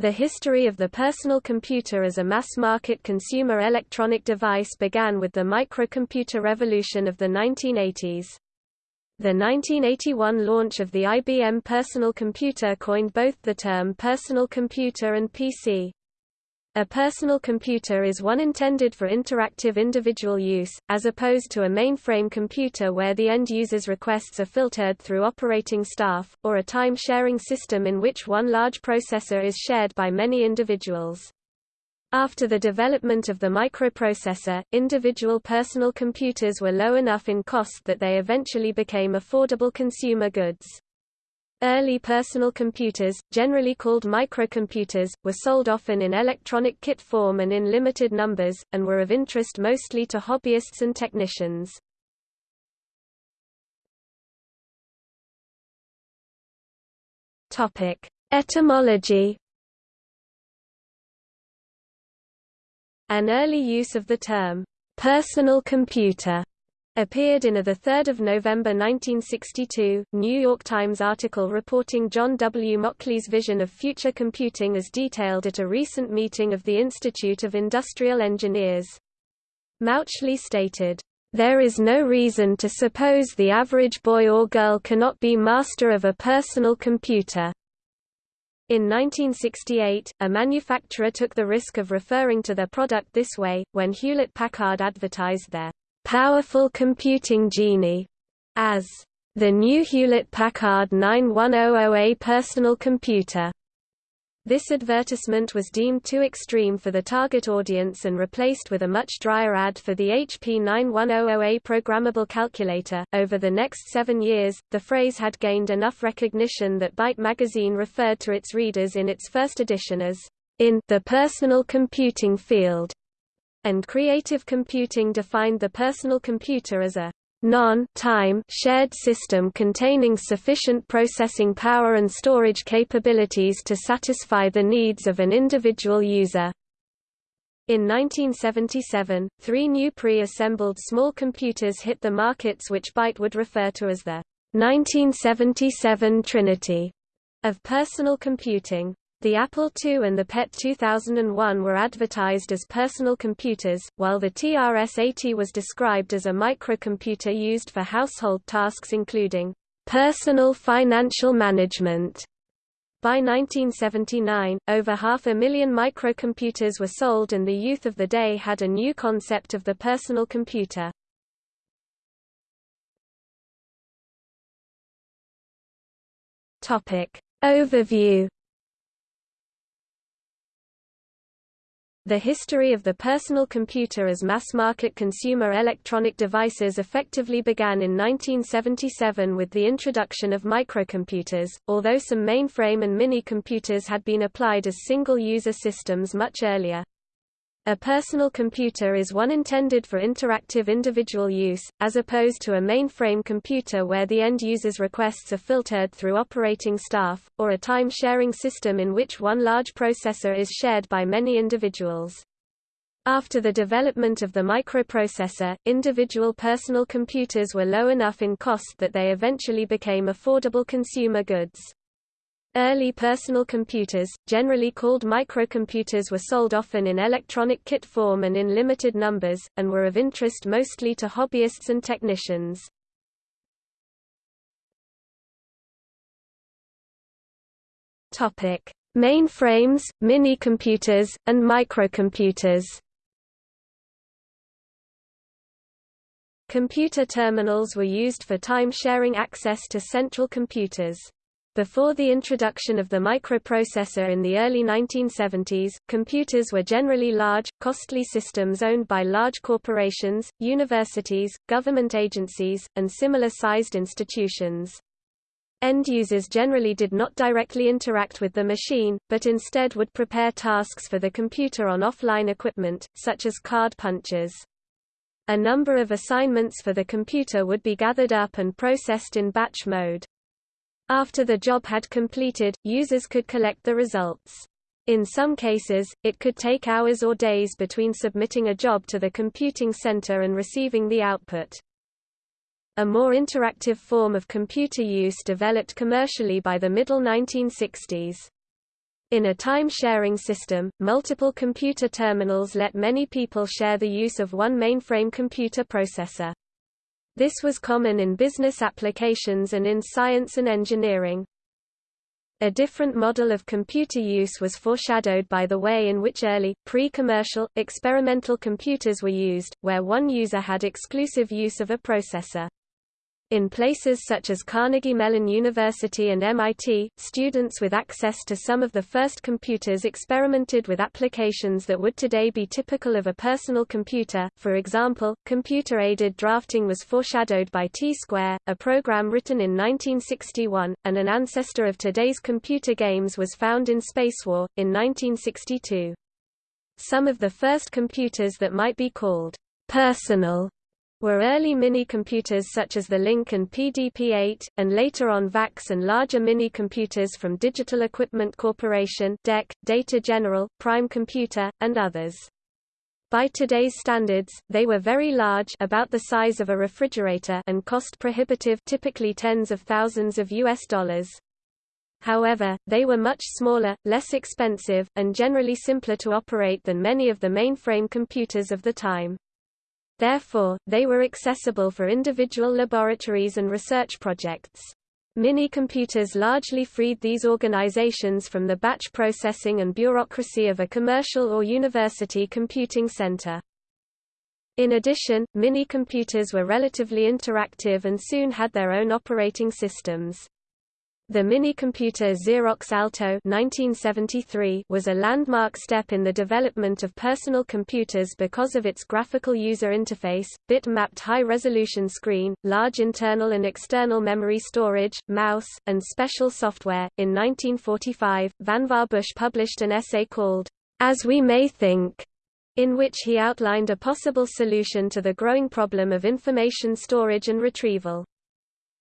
The history of the personal computer as a mass-market consumer electronic device began with the microcomputer revolution of the 1980s. The 1981 launch of the IBM personal computer coined both the term personal computer and PC. A personal computer is one intended for interactive individual use, as opposed to a mainframe computer where the end user's requests are filtered through operating staff, or a time-sharing system in which one large processor is shared by many individuals. After the development of the microprocessor, individual personal computers were low enough in cost that they eventually became affordable consumer goods. Early personal computers, generally called microcomputers, were sold often in electronic kit form and in limited numbers, and were of interest mostly to hobbyists and technicians. Etymology An early use of the term, personal computer appeared in a 3 November 1962, New York Times article reporting John W. Mauchly's vision of future computing as detailed at a recent meeting of the Institute of Industrial Engineers. Mauchly stated, "...there is no reason to suppose the average boy or girl cannot be master of a personal computer." In 1968, a manufacturer took the risk of referring to their product this way, when Hewlett-Packard advertised their Powerful Computing Genie as the new Hewlett-Packard 9100A personal computer. This advertisement was deemed too extreme for the target audience and replaced with a much drier ad for the HP 9100A programmable calculator. Over the next seven years, the phrase had gained enough recognition that Byte magazine referred to its readers in its first edition as in the personal computing field and creative computing defined the personal computer as a non-time shared system containing sufficient processing power and storage capabilities to satisfy the needs of an individual user. In 1977, three new pre-assembled small computers hit the markets which Byte would refer to as the 1977 Trinity of personal computing. The Apple II and the PET 2001 were advertised as personal computers, while the TRS-80 was described as a microcomputer used for household tasks including personal financial management. By 1979, over half a million microcomputers were sold and the youth of the day had a new concept of the personal computer. Overview The history of the personal computer as mass-market consumer electronic devices effectively began in 1977 with the introduction of microcomputers, although some mainframe and mini-computers had been applied as single-user systems much earlier. A personal computer is one intended for interactive individual use, as opposed to a mainframe computer where the end user's requests are filtered through operating staff, or a time-sharing system in which one large processor is shared by many individuals. After the development of the microprocessor, individual personal computers were low enough in cost that they eventually became affordable consumer goods. Early personal computers, generally called microcomputers were sold often in electronic kit form and in limited numbers, and were of interest mostly to hobbyists and technicians. Mainframes, mini-computers, and microcomputers Computer terminals were used for time-sharing access to central computers. Before the introduction of the microprocessor in the early 1970s, computers were generally large, costly systems owned by large corporations, universities, government agencies, and similar-sized institutions. End users generally did not directly interact with the machine, but instead would prepare tasks for the computer on offline equipment, such as card punches. A number of assignments for the computer would be gathered up and processed in batch mode. After the job had completed, users could collect the results. In some cases, it could take hours or days between submitting a job to the computing center and receiving the output. A more interactive form of computer use developed commercially by the middle 1960s. In a time-sharing system, multiple computer terminals let many people share the use of one mainframe computer processor. This was common in business applications and in science and engineering. A different model of computer use was foreshadowed by the way in which early, pre-commercial, experimental computers were used, where one user had exclusive use of a processor. In places such as Carnegie Mellon University and MIT, students with access to some of the first computers experimented with applications that would today be typical of a personal computer. For example, computer-aided drafting was foreshadowed by T-Square, a program written in 1961, and an ancestor of today's computer games was found in Spacewar, in 1962. Some of the first computers that might be called personal were early mini-computers such as the LINC and PDP-8, and later on VAX and larger mini-computers from Digital Equipment Corporation DEC, Data General, Prime Computer, and others. By today's standards, they were very large about the size of a refrigerator and cost prohibitive typically tens of thousands of US dollars. However, they were much smaller, less expensive, and generally simpler to operate than many of the mainframe computers of the time. Therefore, they were accessible for individual laboratories and research projects. Mini-computers largely freed these organizations from the batch processing and bureaucracy of a commercial or university computing center. In addition, mini-computers were relatively interactive and soon had their own operating systems. The mini-computer Xerox Alto 1973 was a landmark step in the development of personal computers because of its graphical user interface, bit-mapped high-resolution screen, large internal and external memory storage, mouse, and special software. In 1945, Vannevar Bush published an essay called, As We May Think, in which he outlined a possible solution to the growing problem of information storage and retrieval.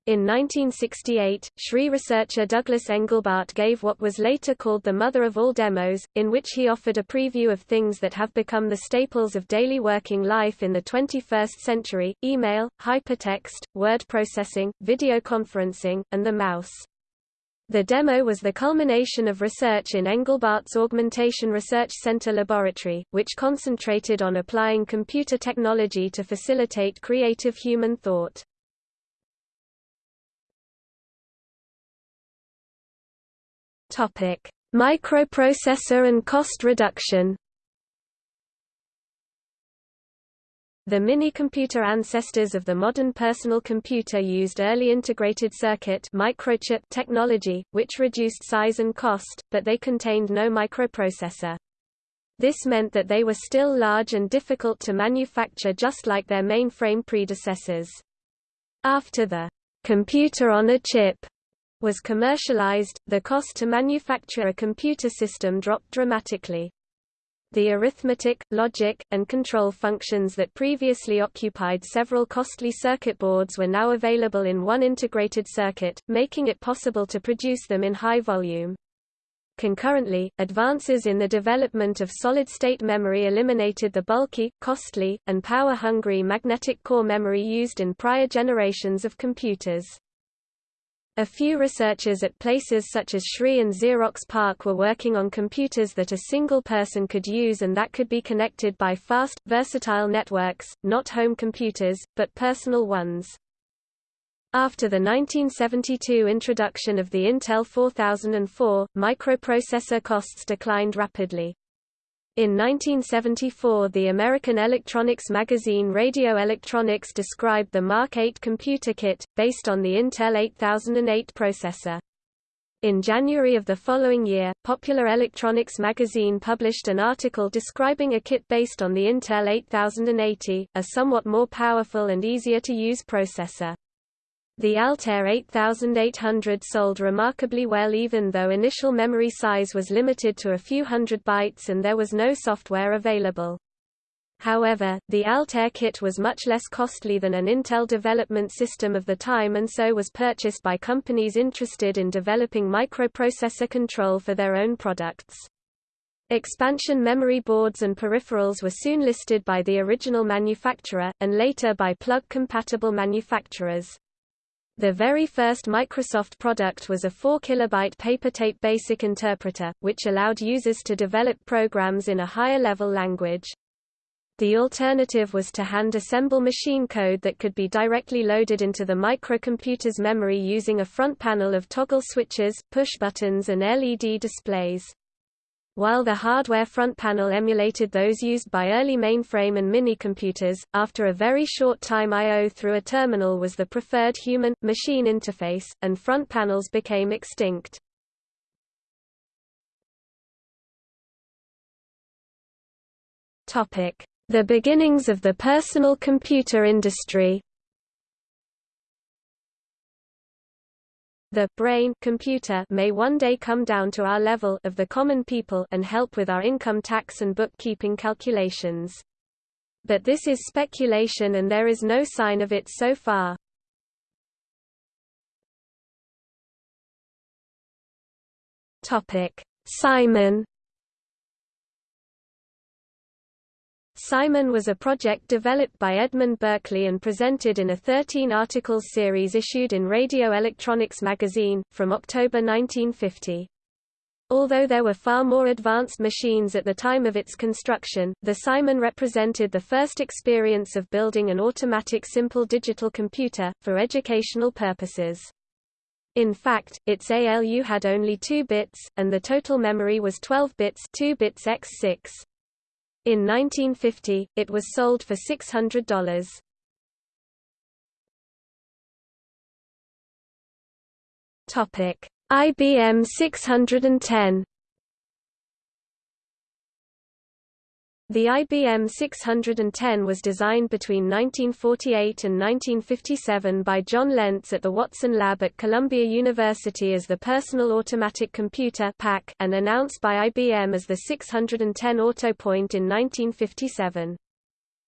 In 1968, SRI researcher Douglas Engelbart gave what was later called the mother of all demos, in which he offered a preview of things that have become the staples of daily working life in the 21st century, email, hypertext, word processing, video conferencing, and the mouse. The demo was the culmination of research in Engelbart's Augmentation Research Center laboratory, which concentrated on applying computer technology to facilitate creative human thought. Topic: Microprocessor and cost reduction. The mini-computer ancestors of the modern personal computer used early integrated circuit microchip technology, which reduced size and cost, but they contained no microprocessor. This meant that they were still large and difficult to manufacture just like their mainframe predecessors. After the computer on a chip was commercialized, the cost to manufacture a computer system dropped dramatically. The arithmetic, logic, and control functions that previously occupied several costly circuit boards were now available in one integrated circuit, making it possible to produce them in high volume. Concurrently, advances in the development of solid-state memory eliminated the bulky, costly, and power-hungry magnetic core memory used in prior generations of computers. A few researchers at places such as SRI and Xerox PARC were working on computers that a single person could use and that could be connected by fast, versatile networks, not home computers, but personal ones. After the 1972 introduction of the Intel 4004, microprocessor costs declined rapidly. In 1974 the American electronics magazine Radio Electronics described the Mark 8 computer kit, based on the Intel 8008 processor. In January of the following year, Popular Electronics magazine published an article describing a kit based on the Intel 8080, a somewhat more powerful and easier to use processor. The Altair 8800 sold remarkably well even though initial memory size was limited to a few hundred bytes and there was no software available. However, the Altair kit was much less costly than an Intel development system of the time and so was purchased by companies interested in developing microprocessor control for their own products. Expansion memory boards and peripherals were soon listed by the original manufacturer, and later by plug-compatible manufacturers. The very first Microsoft product was a 4 kilobyte paper tape basic interpreter, which allowed users to develop programs in a higher level language. The alternative was to hand-assemble machine code that could be directly loaded into the microcomputer's memory using a front panel of toggle switches, push buttons and LED displays. While the hardware front panel emulated those used by early mainframe and minicomputers, after a very short time I.O. through a terminal was the preferred human-machine interface, and front panels became extinct. The beginnings of the personal computer industry The brain computer may one day come down to our level of the common people and help with our income tax and bookkeeping calculations. But this is speculation and there is no sign of it so far. Topic: Simon Simon was a project developed by Edmund Berkeley and presented in a 13-article series issued in Radio Electronics magazine, from October 1950. Although there were far more advanced machines at the time of its construction, the Simon represented the first experience of building an automatic simple digital computer, for educational purposes. In fact, its ALU had only 2 bits, and the total memory was 12 bits 2 bits x 6. In 1950, it was sold for $600. Topic: IBM 610 The IBM 610 was designed between 1948 and 1957 by John Lentz at the Watson Lab at Columbia University as the Personal Automatic Computer and announced by IBM as the 610 AutoPoint in 1957.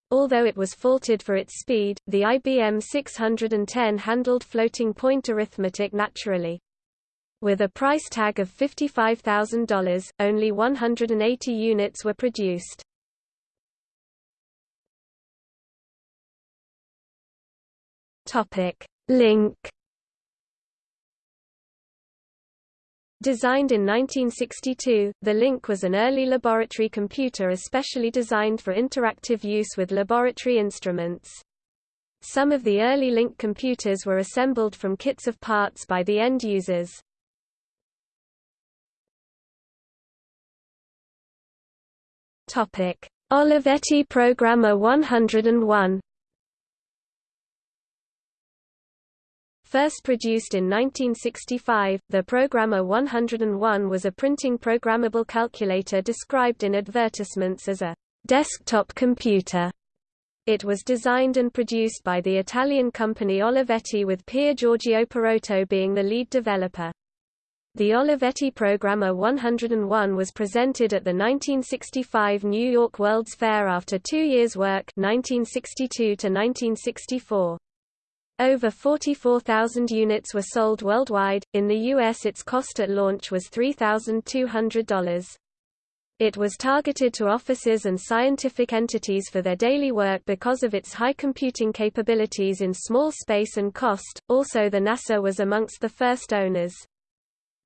Although it was faulted for its speed, the IBM 610 handled floating point arithmetic naturally. With a price tag of $55,000, only 180 units were produced. Topic: LINC Designed in 1962, the LINC was an early laboratory computer especially designed for interactive use with laboratory instruments. Some of the early LINC computers were assembled from kits of parts by the end users. Olivetti Programmer 101 First produced in 1965, the Programmer 101 was a printing programmable calculator described in advertisements as a desktop computer. It was designed and produced by the Italian company Olivetti with Pier Giorgio Perotto being the lead developer. The Olivetti Programmer 101 was presented at the 1965 New York World's Fair after two years' work 1962 to 1964. Over 44,000 units were sold worldwide, in the U.S. its cost at launch was $3,200. It was targeted to offices and scientific entities for their daily work because of its high computing capabilities in small space and cost, also the NASA was amongst the first owners.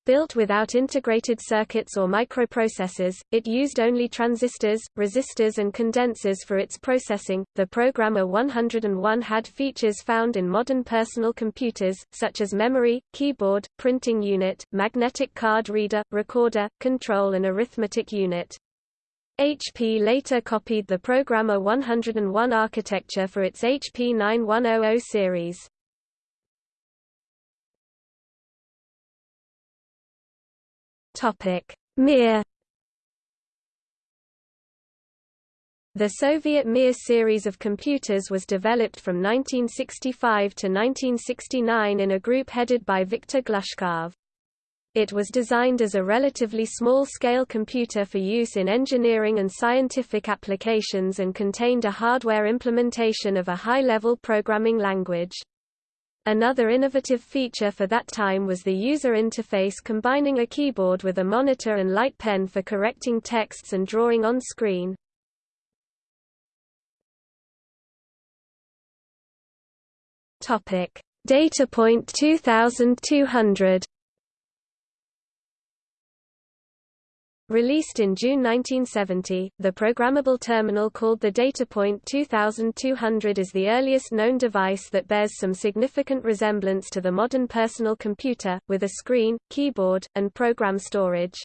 Built without integrated circuits or microprocessors, it used only transistors, resistors and condensers for its processing. The Programmer 101 had features found in modern personal computers, such as memory, keyboard, printing unit, magnetic card reader, recorder, control and arithmetic unit. HP later copied the Programmer 101 architecture for its HP 9100 series. Topic: Mir The Soviet Mir series of computers was developed from 1965 to 1969 in a group headed by Viktor Glushkov. It was designed as a relatively small-scale computer for use in engineering and scientific applications and contained a hardware implementation of a high-level programming language. Another innovative feature for that time was the user interface combining a keyboard with a monitor and light pen for correcting texts and drawing on screen. DataPoint 2200 Released in June 1970, the programmable terminal called the DataPoint 2200 is the earliest known device that bears some significant resemblance to the modern personal computer, with a screen, keyboard, and program storage.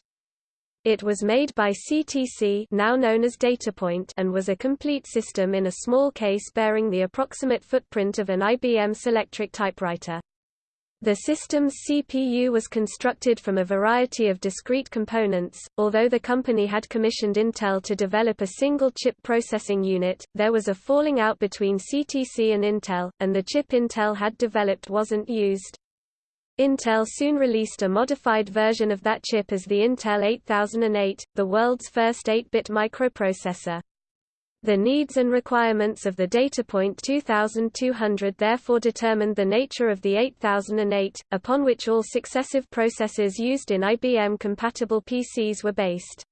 It was made by CTC now known as DataPoint and was a complete system in a small case bearing the approximate footprint of an IBM Selectric typewriter. The system's CPU was constructed from a variety of discrete components. Although the company had commissioned Intel to develop a single chip processing unit, there was a falling out between CTC and Intel, and the chip Intel had developed wasn't used. Intel soon released a modified version of that chip as the Intel 8008, the world's first 8-bit microprocessor. The needs and requirements of the DataPoint 2200 therefore determined the nature of the 8008, upon which all successive processors used in IBM-compatible PCs were based.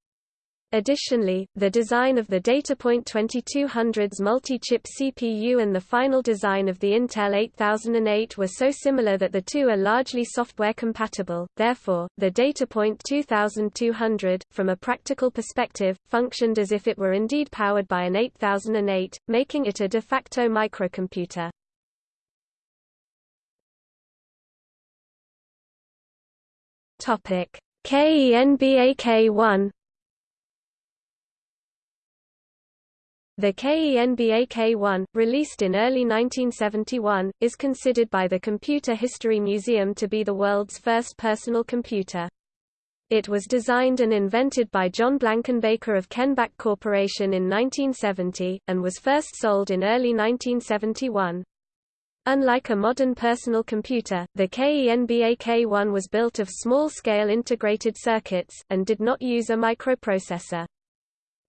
Additionally, the design of the DataPoint 2200's multi-chip CPU and the final design of the Intel 8008 were so similar that the two are largely software compatible, therefore, the DataPoint 2200, from a practical perspective, functioned as if it were indeed powered by an 8008, making it a de facto microcomputer. KENBAK1 The KENBAK-1, released in early 1971, is considered by the Computer History Museum to be the world's first personal computer. It was designed and invented by John Blankenbaker of Kenbak Corporation in 1970, and was first sold in early 1971. Unlike a modern personal computer, the KENBAK-1 was built of small-scale integrated circuits, and did not use a microprocessor.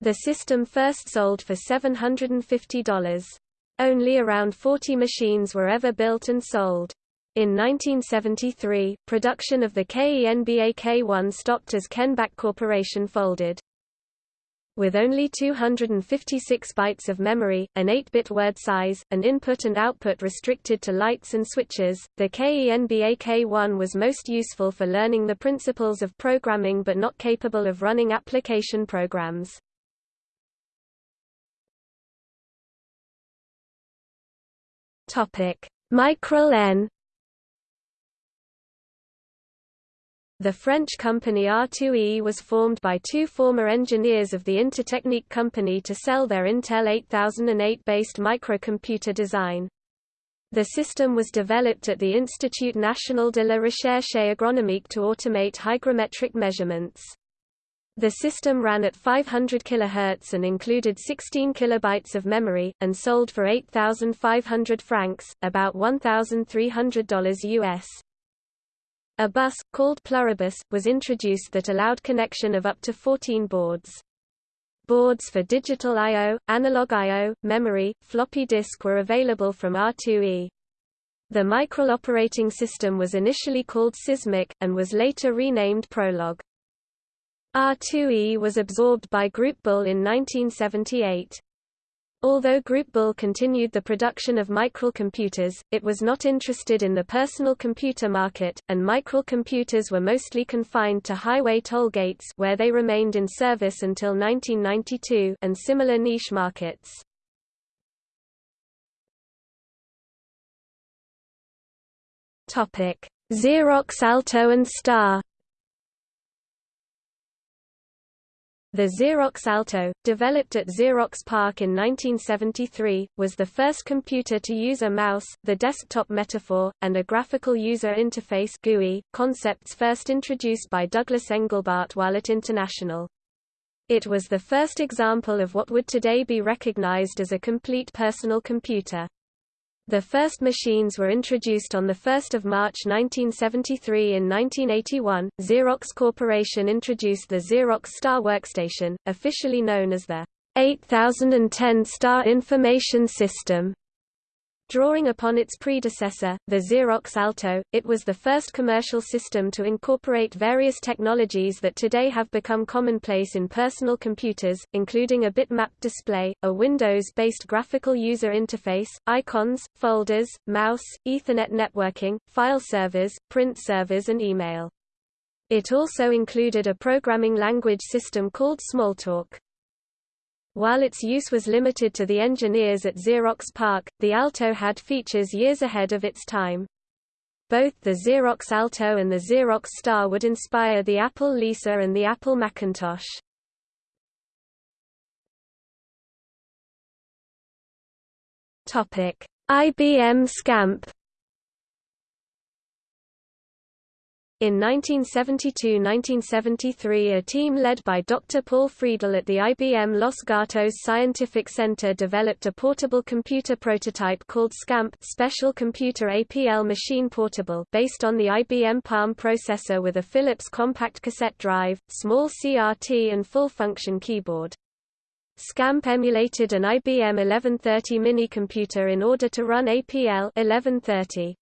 The system first sold for $750. Only around 40 machines were ever built and sold. In 1973, production of the KENBAK-1 stopped as Kenbak Corporation folded. With only 256 bytes of memory, an 8-bit word size, and input and output restricted to lights and switches, the KENBAK-1 was most useful for learning the principles of programming but not capable of running application programs. Topic: Micral N. The French company R2E was formed by two former engineers of the Intertechnique company to sell their Intel 8008-based microcomputer design. The system was developed at the Institut National de la Recherche Agronomique to automate hygrometric measurements. The system ran at 500 kHz and included 16 kilobytes of memory, and sold for 8,500 francs, about $1,300 US. A bus, called Pluribus, was introduced that allowed connection of up to 14 boards. Boards for digital I.O., analog I.O., memory, floppy disk were available from R2E. The Micral operating system was initially called Sysmic, and was later renamed Prologue. R2E was absorbed by Groupe Bull in 1978. Although Groupe Bull continued the production of microcomputers, it was not interested in the personal computer market, and microcomputers were mostly confined to highway toll gates where they remained in service until 1992 and similar niche markets. Xerox Alto and Star The Xerox Alto, developed at Xerox PARC in 1973, was the first computer to use a mouse, the desktop metaphor, and a graphical user interface GUI, concepts first introduced by Douglas Engelbart while at International. It was the first example of what would today be recognized as a complete personal computer. The first machines were introduced on 1 March 1973 In 1981, Xerox Corporation introduced the Xerox Star Workstation, officially known as the 8010 Star Information System. Drawing upon its predecessor, the Xerox Alto, it was the first commercial system to incorporate various technologies that today have become commonplace in personal computers, including a bitmap display, a Windows-based graphical user interface, icons, folders, mouse, Ethernet networking, file servers, print servers and email. It also included a programming language system called Smalltalk. While its use was limited to the engineers at Xerox PARC, the Alto had features years ahead of its time. Both the Xerox Alto and the Xerox Star would inspire the Apple Lisa and the Apple Macintosh. IBM SCAMP In 1972–1973 a team led by Dr. Paul Friedel at the IBM Los Gatos Scientific Center developed a portable computer prototype called SCAMP Special Computer APL Machine Portable based on the IBM Palm processor with a Philips compact cassette drive, small CRT and full-function keyboard. SCAMP emulated an IBM 1130 mini computer in order to run APL 1130.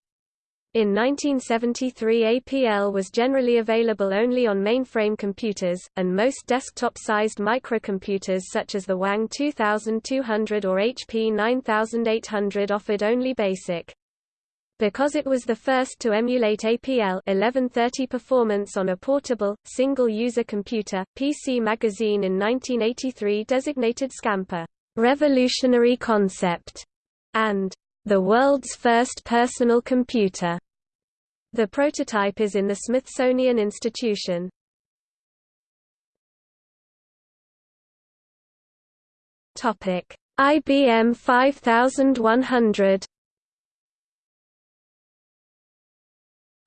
In 1973 APL was generally available only on mainframe computers, and most desktop-sized microcomputers such as the Wang 2200 or HP 9800 offered only BASIC. Because it was the first to emulate APL 1130 performance on a portable, single-user computer, PC Magazine in 1983 designated Scamper, "...revolutionary concept", and the world's first personal computer. The prototype is in the Smithsonian Institution. Topic: IBM 5100.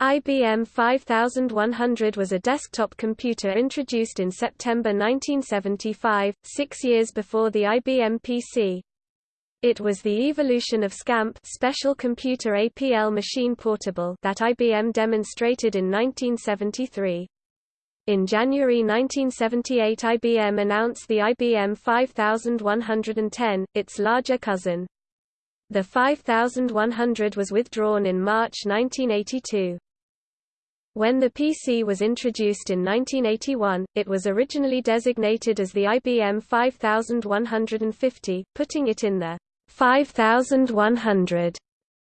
IBM 5100 was a desktop computer introduced in September 1975, six years before the IBM PC. It was the evolution of SCAMP Special Computer APL Machine Portable that IBM demonstrated in 1973. In January 1978 IBM announced the IBM 5110, its larger cousin. The 5100 was withdrawn in March 1982. When the PC was introduced in 1981, it was originally designated as the IBM 5150, putting it in the 5100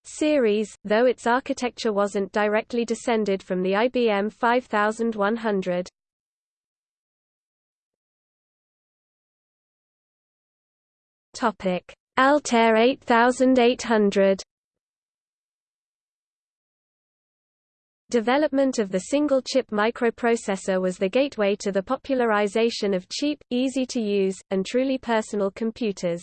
series, though its architecture wasn't directly descended from the IBM 5100. Topic: Altair 8800. Development of the single-chip microprocessor was the gateway to the popularization of cheap, easy-to-use, and truly personal computers.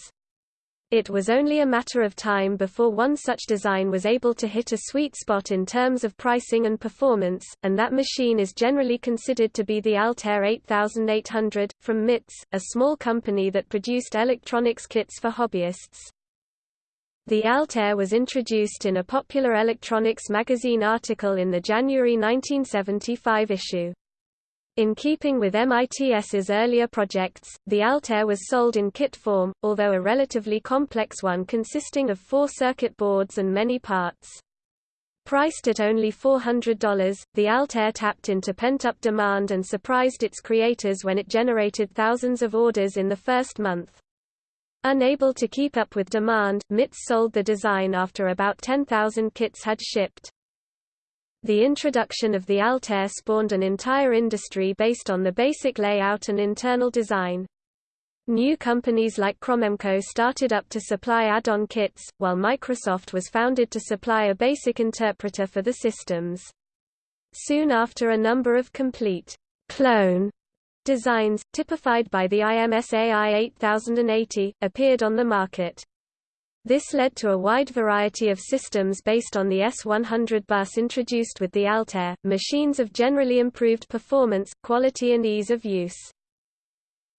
It was only a matter of time before one such design was able to hit a sweet spot in terms of pricing and performance, and that machine is generally considered to be the Altair 8800, from MITS, a small company that produced electronics kits for hobbyists. The Altair was introduced in a popular electronics magazine article in the January 1975 issue. In keeping with MITS's earlier projects, the Altair was sold in kit form, although a relatively complex one consisting of four circuit boards and many parts. Priced at only $400, the Altair tapped into pent-up demand and surprised its creators when it generated thousands of orders in the first month. Unable to keep up with demand, MITS sold the design after about 10,000 kits had shipped. The introduction of the Altair spawned an entire industry based on the basic layout and internal design. New companies like Cromemco started up to supply add-on kits, while Microsoft was founded to supply a basic interpreter for the systems. Soon after a number of complete clone designs, typified by the IMSAI 8080, appeared on the market. This led to a wide variety of systems based on the S100 bus introduced with the Altair, machines of generally improved performance, quality and ease of use.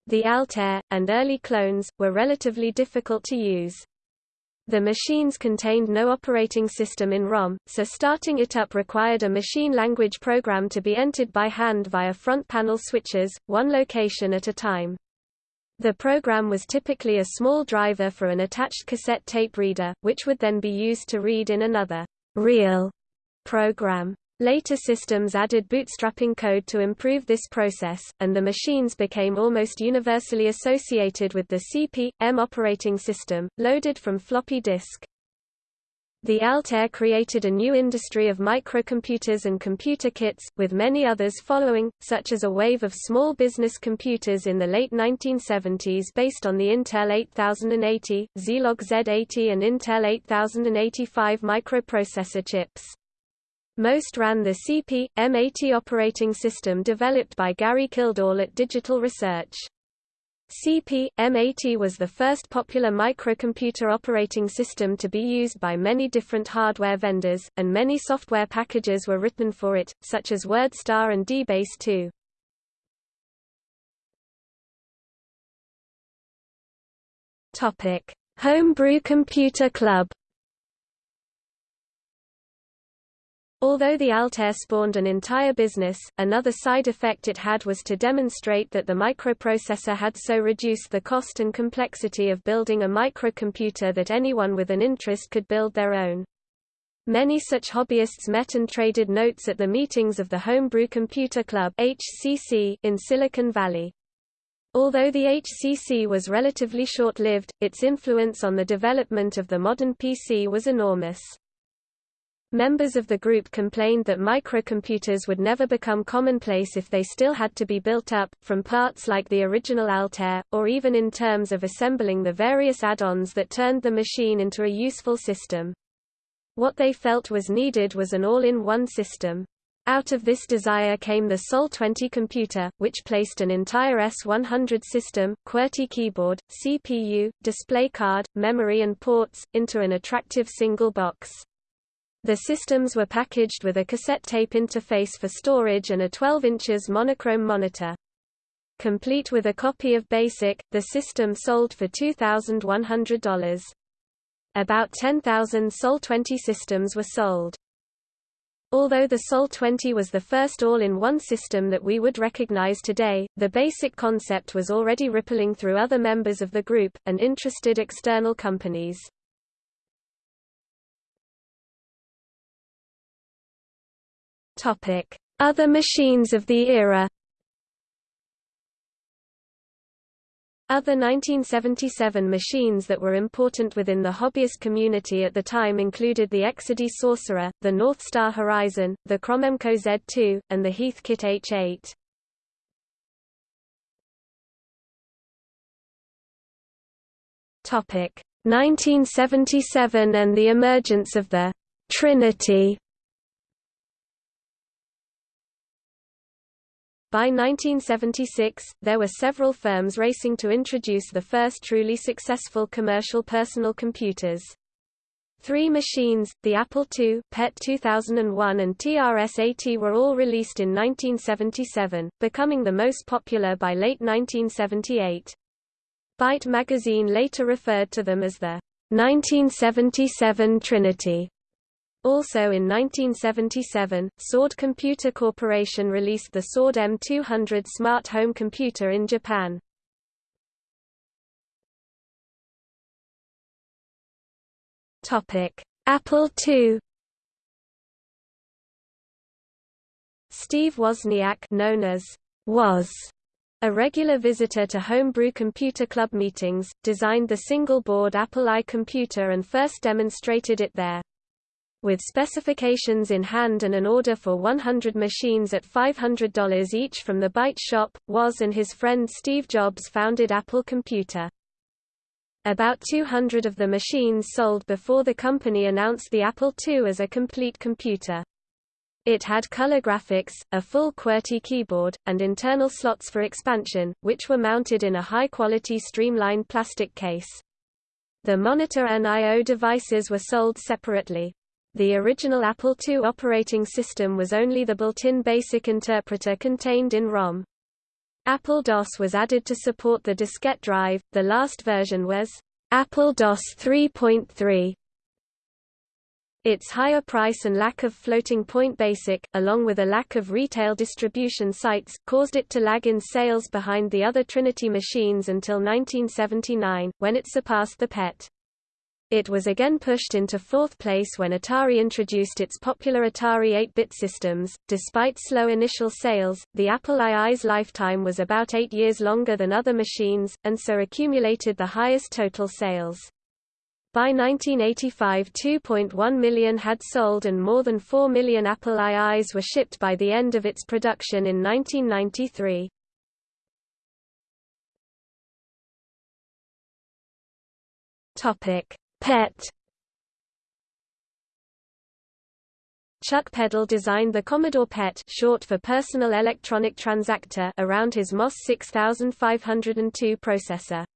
The Altair, and early clones, were relatively difficult to use. The machines contained no operating system in ROM, so starting it up required a machine language program to be entered by hand via front panel switches, one location at a time. The program was typically a small driver for an attached cassette tape reader, which would then be used to read in another real program. Later systems added bootstrapping code to improve this process, and the machines became almost universally associated with the CP/M operating system, loaded from floppy disk. The Altair created a new industry of microcomputers and computer kits, with many others following, such as a wave of small business computers in the late 1970s based on the Intel 8080, Zilog Z80 and Intel 8085 microprocessor chips. Most ran the CP/M80 operating system developed by Gary Kildall at Digital Research. CP/M80 was the first popular microcomputer operating system to be used by many different hardware vendors, and many software packages were written for it, such as WordStar and DBase 2. Topic: Homebrew Computer Club Although the Altair spawned an entire business, another side effect it had was to demonstrate that the microprocessor had so reduced the cost and complexity of building a microcomputer that anyone with an interest could build their own. Many such hobbyists met and traded notes at the meetings of the Homebrew Computer Club HCC in Silicon Valley. Although the HCC was relatively short-lived, its influence on the development of the modern PC was enormous. Members of the group complained that microcomputers would never become commonplace if they still had to be built up, from parts like the original Altair, or even in terms of assembling the various add-ons that turned the machine into a useful system. What they felt was needed was an all-in-one system. Out of this desire came the Sol-20 computer, which placed an entire S100 system, QWERTY keyboard, CPU, display card, memory and ports, into an attractive single box. The systems were packaged with a cassette tape interface for storage and a 12 inches monochrome monitor. Complete with a copy of BASIC, the system sold for $2,100. About 10,000 Sol-20 systems were sold. Although the Sol-20 was the first all-in-one system that we would recognize today, the basic concept was already rippling through other members of the group, and interested external companies. Other machines of the era. Other 1977 machines that were important within the hobbyist community at the time included the Exidy Sorcerer, the North Star Horizon, the Cromemco Z2, and the Heathkit H8. Topic: 1977 and the emergence of the Trinity By 1976, there were several firms racing to introduce the first truly successful commercial personal computers. Three machines, the Apple II, PET 2001 and TRS-80 were all released in 1977, becoming the most popular by late 1978. Byte magazine later referred to them as the 1977 Trinity. Also in 1977, Sord Computer Corporation released the Sord M200 smart home computer in Japan. Apple II Steve Wozniak known as Woz, a regular visitor to Homebrew Computer Club meetings, designed the single-board Apple I computer and first demonstrated it there. With specifications in hand and an order for 100 machines at $500 each from the Byte Shop, Woz and his friend Steve Jobs founded Apple Computer. About 200 of the machines sold before the company announced the Apple II as a complete computer. It had color graphics, a full QWERTY keyboard, and internal slots for expansion, which were mounted in a high-quality streamlined plastic case. The monitor and I.O. devices were sold separately. The original Apple II operating system was only the built-in BASIC interpreter contained in ROM. Apple DOS was added to support the diskette drive, the last version was Apple DOS 3.3. Its higher price and lack of floating point basic, along with a lack of retail distribution sites, caused it to lag in sales behind the other Trinity machines until 1979, when it surpassed the PET. It was again pushed into fourth place when Atari introduced its popular Atari 8-bit systems. Despite slow initial sales, the Apple II's lifetime was about eight years longer than other machines, and so accumulated the highest total sales. By 1985 2.1 million had sold and more than 4 million Apple IIs were shipped by the end of its production in 1993. PET Chuck Peddle designed the Commodore PET short for Personal Electronic Transactor around his MOS 6502 processor.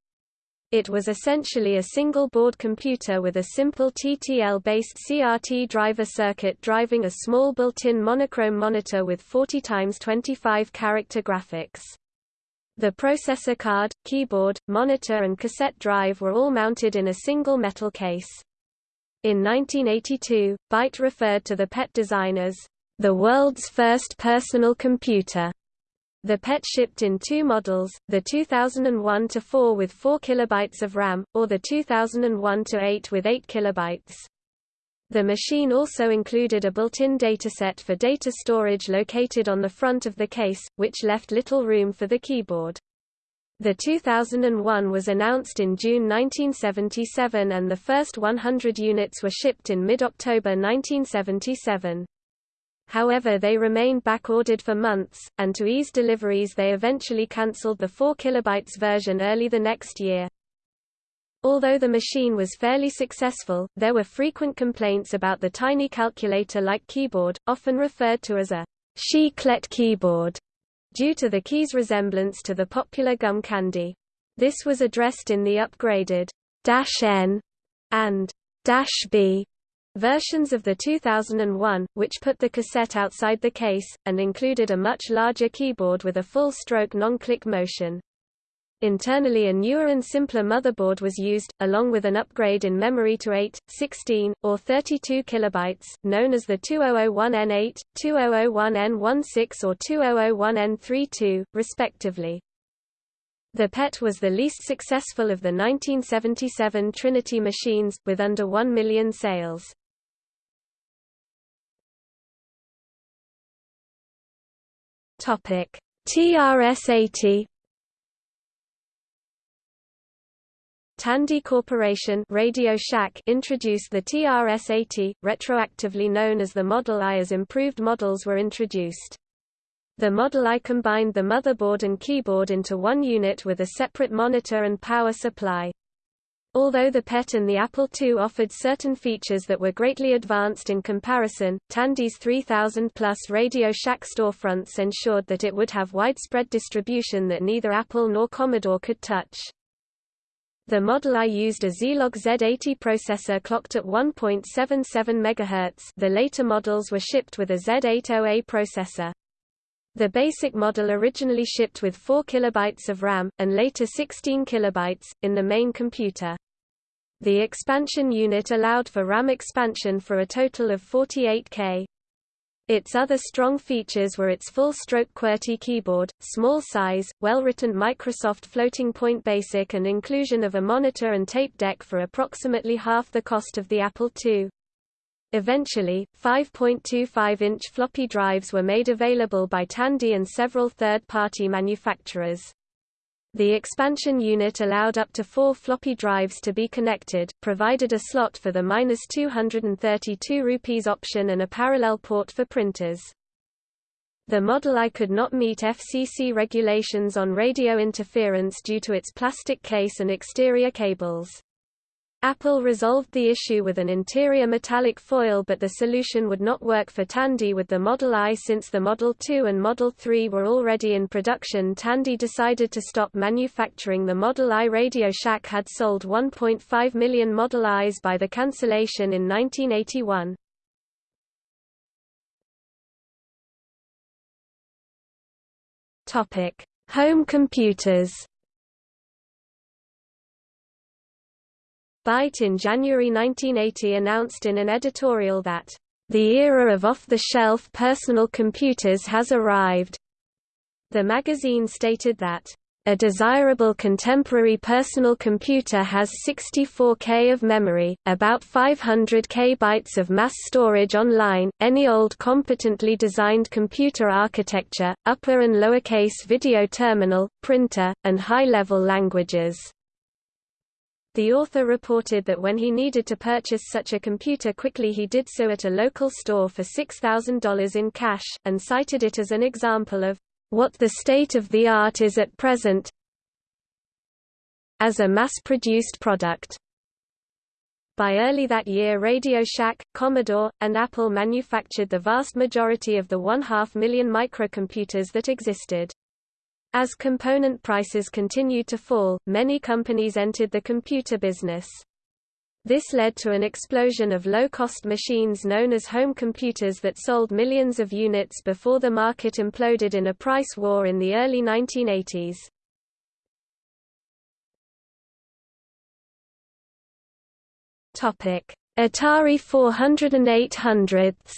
It was essentially a single-board computer with a simple TTL-based CRT driver circuit driving a small built-in monochrome monitor with 40 x 25 character graphics. The processor card, keyboard, monitor and cassette drive were all mounted in a single metal case. In 1982, Byte referred to the PET design as, "...the world's first personal computer." The PET shipped in two models, the 2001-4 with 4 KB of RAM, or the 2001-8 with 8 KB. The machine also included a built-in dataset for data storage located on the front of the case, which left little room for the keyboard. The 2001 was announced in June 1977 and the first 100 units were shipped in mid-October 1977. However they remained back-ordered for months, and to ease deliveries they eventually cancelled the 4 KB version early the next year. Although the machine was fairly successful, there were frequent complaints about the tiny calculator-like keyboard, often referred to as a chiclet keyboard, due to the key's resemblance to the popular gum candy. This was addressed in the upgraded "-N" and "-B" Versions of the 2001, which put the cassette outside the case, and included a much larger keyboard with a full-stroke non-click motion. Internally a newer and simpler motherboard was used, along with an upgrade in memory to 8, 16, or 32 kilobytes, known as the 2001N8, 2001N16 or 2001N32, respectively. The PET was the least successful of the 1977 Trinity machines, with under 1 million sales. Topic: TRS-80 Tandy Corporation Radio Shack introduced the TRS-80, retroactively known as the Model I as improved models were introduced. The Model I combined the motherboard and keyboard into one unit with a separate monitor and power supply. Although the PET and the Apple II offered certain features that were greatly advanced in comparison, Tandy's 3000-plus Radio Shack storefronts ensured that it would have widespread distribution that neither Apple nor Commodore could touch. The Model I used a Zilog Z80 processor clocked at 1.77 MHz the later models were shipped with a Z80A processor. The basic model originally shipped with 4 KB of RAM, and later 16 KB, in the main computer. The expansion unit allowed for RAM expansion for a total of 48K. Its other strong features were its full-stroke QWERTY keyboard, small size, well-written Microsoft floating-point BASIC and inclusion of a monitor and tape deck for approximately half the cost of the Apple II. Eventually, 5.25-inch floppy drives were made available by Tandy and several third-party manufacturers. The expansion unit allowed up to four floppy drives to be connected, provided a slot for the -232 rupees option and a parallel port for printers. The Model I could not meet FCC regulations on radio interference due to its plastic case and exterior cables. Apple resolved the issue with an interior metallic foil but the solution would not work for Tandy with the Model I since the Model 2 and Model 3 were already in production. Tandy decided to stop manufacturing the Model I. Radio Shack had sold 1.5 million Model Is by the cancellation in 1981. Home computers Byte in January 1980 announced in an editorial that, "...the era of off-the-shelf personal computers has arrived." The magazine stated that, a desirable contemporary personal computer has 64K of memory, about 500 K bytes of mass storage online, any old competently designed computer architecture, upper and lowercase video terminal, printer, and high-level languages. The author reported that when he needed to purchase such a computer quickly he did so at a local store for $6,000 in cash, and cited it as an example of what the state of the art is at present as a mass-produced product. By early that year Radio Shack, Commodore, and Apple manufactured the vast majority of the one-half million microcomputers that existed. As component prices continued to fall, many companies entered the computer business. This led to an explosion of low-cost machines known as home computers that sold millions of units before the market imploded in a price war in the early 1980s. Atari 400 and 800s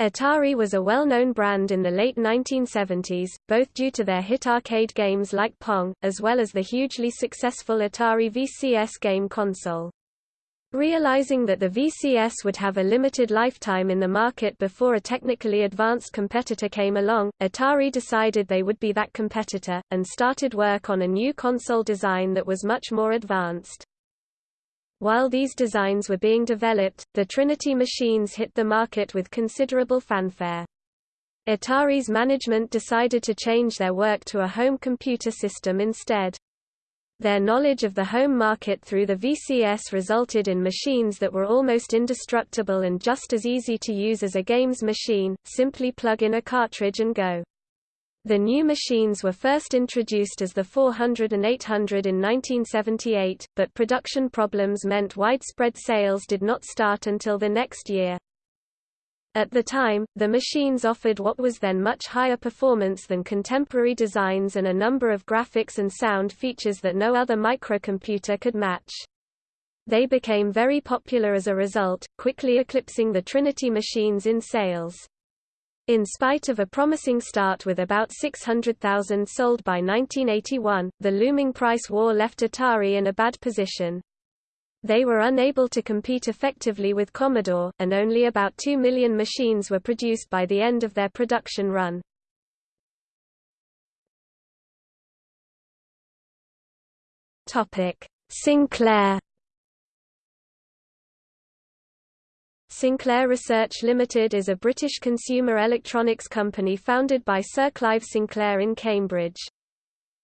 Atari was a well-known brand in the late 1970s, both due to their hit arcade games like Pong, as well as the hugely successful Atari VCS game console. Realizing that the VCS would have a limited lifetime in the market before a technically advanced competitor came along, Atari decided they would be that competitor, and started work on a new console design that was much more advanced. While these designs were being developed, the Trinity machines hit the market with considerable fanfare. Atari's management decided to change their work to a home computer system instead. Their knowledge of the home market through the VCS resulted in machines that were almost indestructible and just as easy to use as a games machine, simply plug in a cartridge and go. The new machines were first introduced as the 400 and 800 in 1978, but production problems meant widespread sales did not start until the next year. At the time, the machines offered what was then much higher performance than contemporary designs and a number of graphics and sound features that no other microcomputer could match. They became very popular as a result, quickly eclipsing the Trinity machines in sales. In spite of a promising start with about 600,000 sold by 1981, the looming price war left Atari in a bad position. They were unable to compete effectively with Commodore, and only about 2 million machines were produced by the end of their production run. Sinclair Sinclair Research Limited is a British consumer electronics company founded by Sir Clive Sinclair in Cambridge.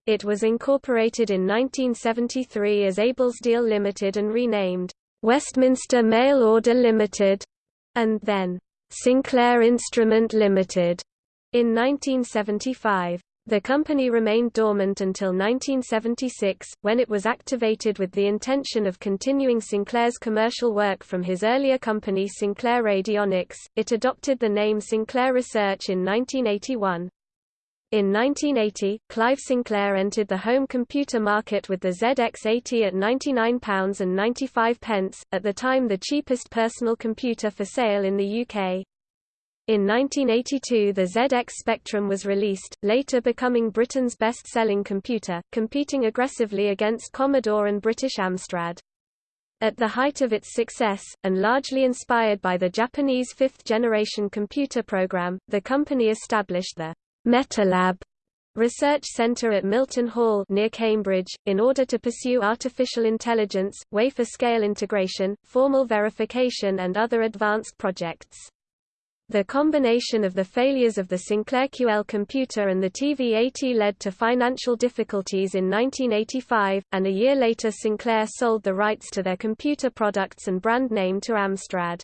It was incorporated in 1973 as Ablesdale Limited and renamed Westminster Mail Order Limited, and then Sinclair Instrument Limited in 1975. The company remained dormant until 1976, when it was activated with the intention of continuing Sinclair's commercial work from his earlier company Sinclair Radionics. It adopted the name Sinclair Research in 1981. In 1980, Clive Sinclair entered the home computer market with the ZX80 at £99.95, at the time the cheapest personal computer for sale in the UK. In 1982 the ZX Spectrum was released, later becoming Britain's best-selling computer, competing aggressively against Commodore and British Amstrad. At the height of its success, and largely inspired by the Japanese fifth-generation computer program, the company established the Metalab Research Centre at Milton Hall near Cambridge, in order to pursue artificial intelligence, wafer-scale integration, formal verification and other advanced projects. The combination of the failures of the Sinclair QL computer and the TV-80 led to financial difficulties in 1985, and a year later Sinclair sold the rights to their computer products and brand name to Amstrad.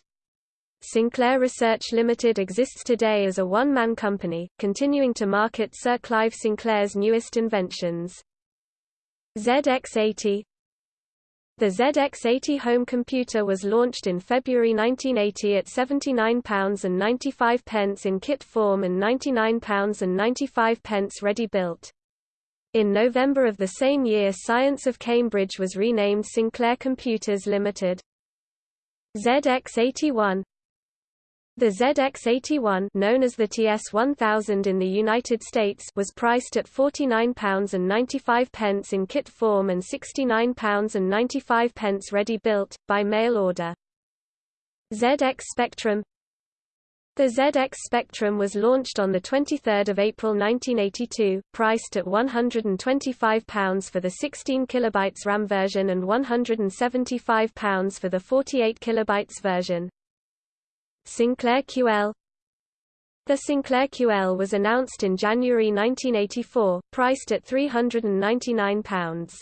Sinclair Research Limited exists today as a one-man company, continuing to market Sir Clive Sinclair's newest inventions. ZX80 the ZX80 home computer was launched in February 1980 at £79.95 in kit form and £99.95 ready-built. In November of the same year Science of Cambridge was renamed Sinclair Computers Limited. ZX81 the ZX81 known as the TS1000 in the United States was priced at £49.95 in kit form and £69.95 ready-built, by mail order. ZX Spectrum The ZX Spectrum was launched on 23 April 1982, priced at £125 for the 16 KB RAM version and £175 for the 48 KB version. Sinclair QL The Sinclair QL was announced in January 1984, priced at £399.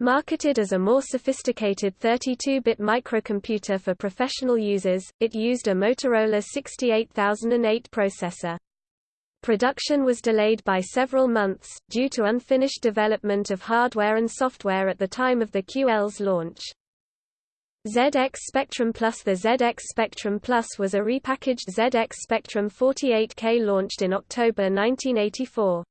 Marketed as a more sophisticated 32-bit microcomputer for professional users, it used a Motorola 68008 processor. Production was delayed by several months, due to unfinished development of hardware and software at the time of the QL's launch. ZX Spectrum Plus The ZX Spectrum Plus was a repackaged ZX Spectrum 48K launched in October 1984.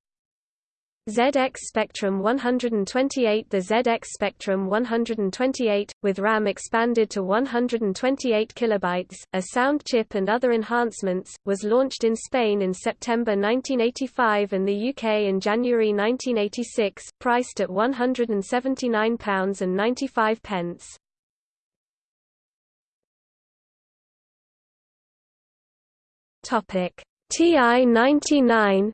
ZX Spectrum 128 The ZX Spectrum 128, with RAM expanded to 128 kilobytes, a sound chip and other enhancements, was launched in Spain in September 1985 and the UK in January 1986, priced at £179.95. Topic TI-99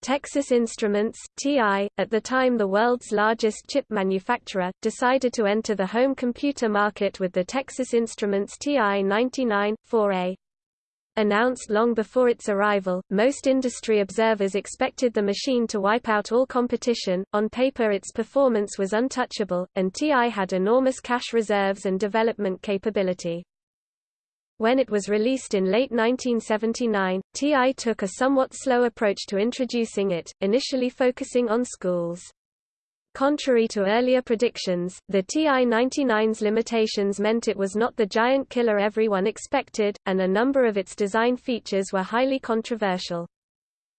Texas Instruments TI, at the time the world's largest chip manufacturer, decided to enter the home computer market with the Texas Instruments TI-99 4A. Announced long before its arrival, most industry observers expected the machine to wipe out all competition. On paper, its performance was untouchable, and TI had enormous cash reserves and development capability. When it was released in late 1979, TI took a somewhat slow approach to introducing it, initially focusing on schools. Contrary to earlier predictions, the TI-99's limitations meant it was not the giant killer everyone expected, and a number of its design features were highly controversial.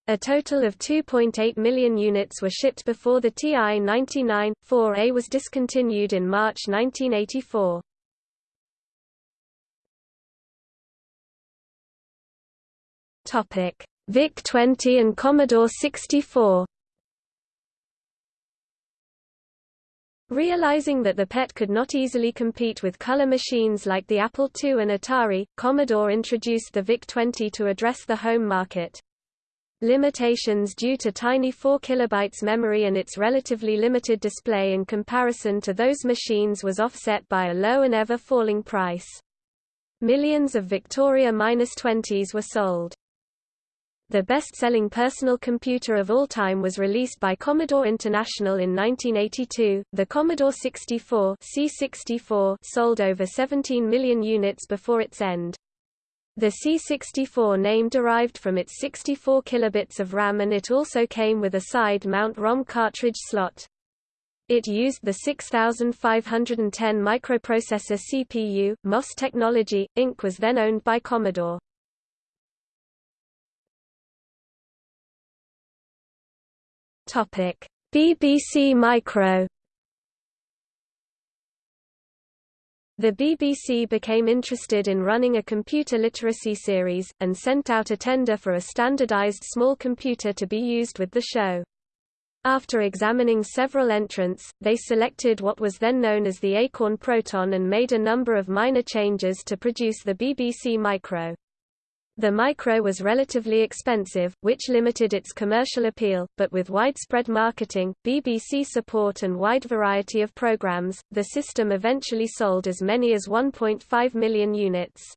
A total of 2.8 million units were shipped before the TI-99, 4A was discontinued in March 1984. Topic: VIC-20 and Commodore 64. Realizing that the PET could not easily compete with color machines like the Apple II and Atari, Commodore introduced the VIC-20 to address the home market. Limitations due to tiny 4 kilobytes memory and its relatively limited display in comparison to those machines was offset by a low and ever-falling price. Millions of Victoria-20s were sold. The best-selling personal computer of all time was released by Commodore International in 1982. The Commodore 64 C64 sold over 17 million units before its end. The C64 name derived from its 64 kilobits of RAM and it also came with a side-mount ROM cartridge slot. It used the 6510 microprocessor CPU. MOS Technology, Inc. was then owned by Commodore. Topic: BBC Micro The BBC became interested in running a computer literacy series, and sent out a tender for a standardized small computer to be used with the show. After examining several entrants, they selected what was then known as the Acorn Proton and made a number of minor changes to produce the BBC Micro. The Micro was relatively expensive, which limited its commercial appeal, but with widespread marketing, BBC support and wide variety of programs, the system eventually sold as many as 1.5 million units.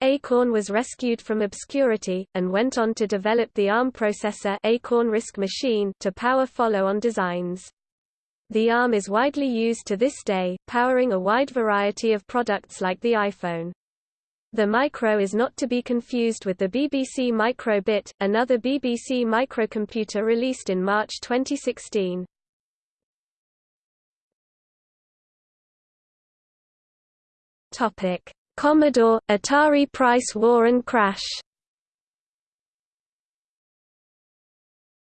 Acorn was rescued from obscurity, and went on to develop the ARM processor Acorn RISC machine to power follow-on designs. The ARM is widely used to this day, powering a wide variety of products like the iPhone. The Micro is not to be confused with the BBC Micro-Bit, another BBC microcomputer released in March 2016. Topic: Commodore, Atari price war and crash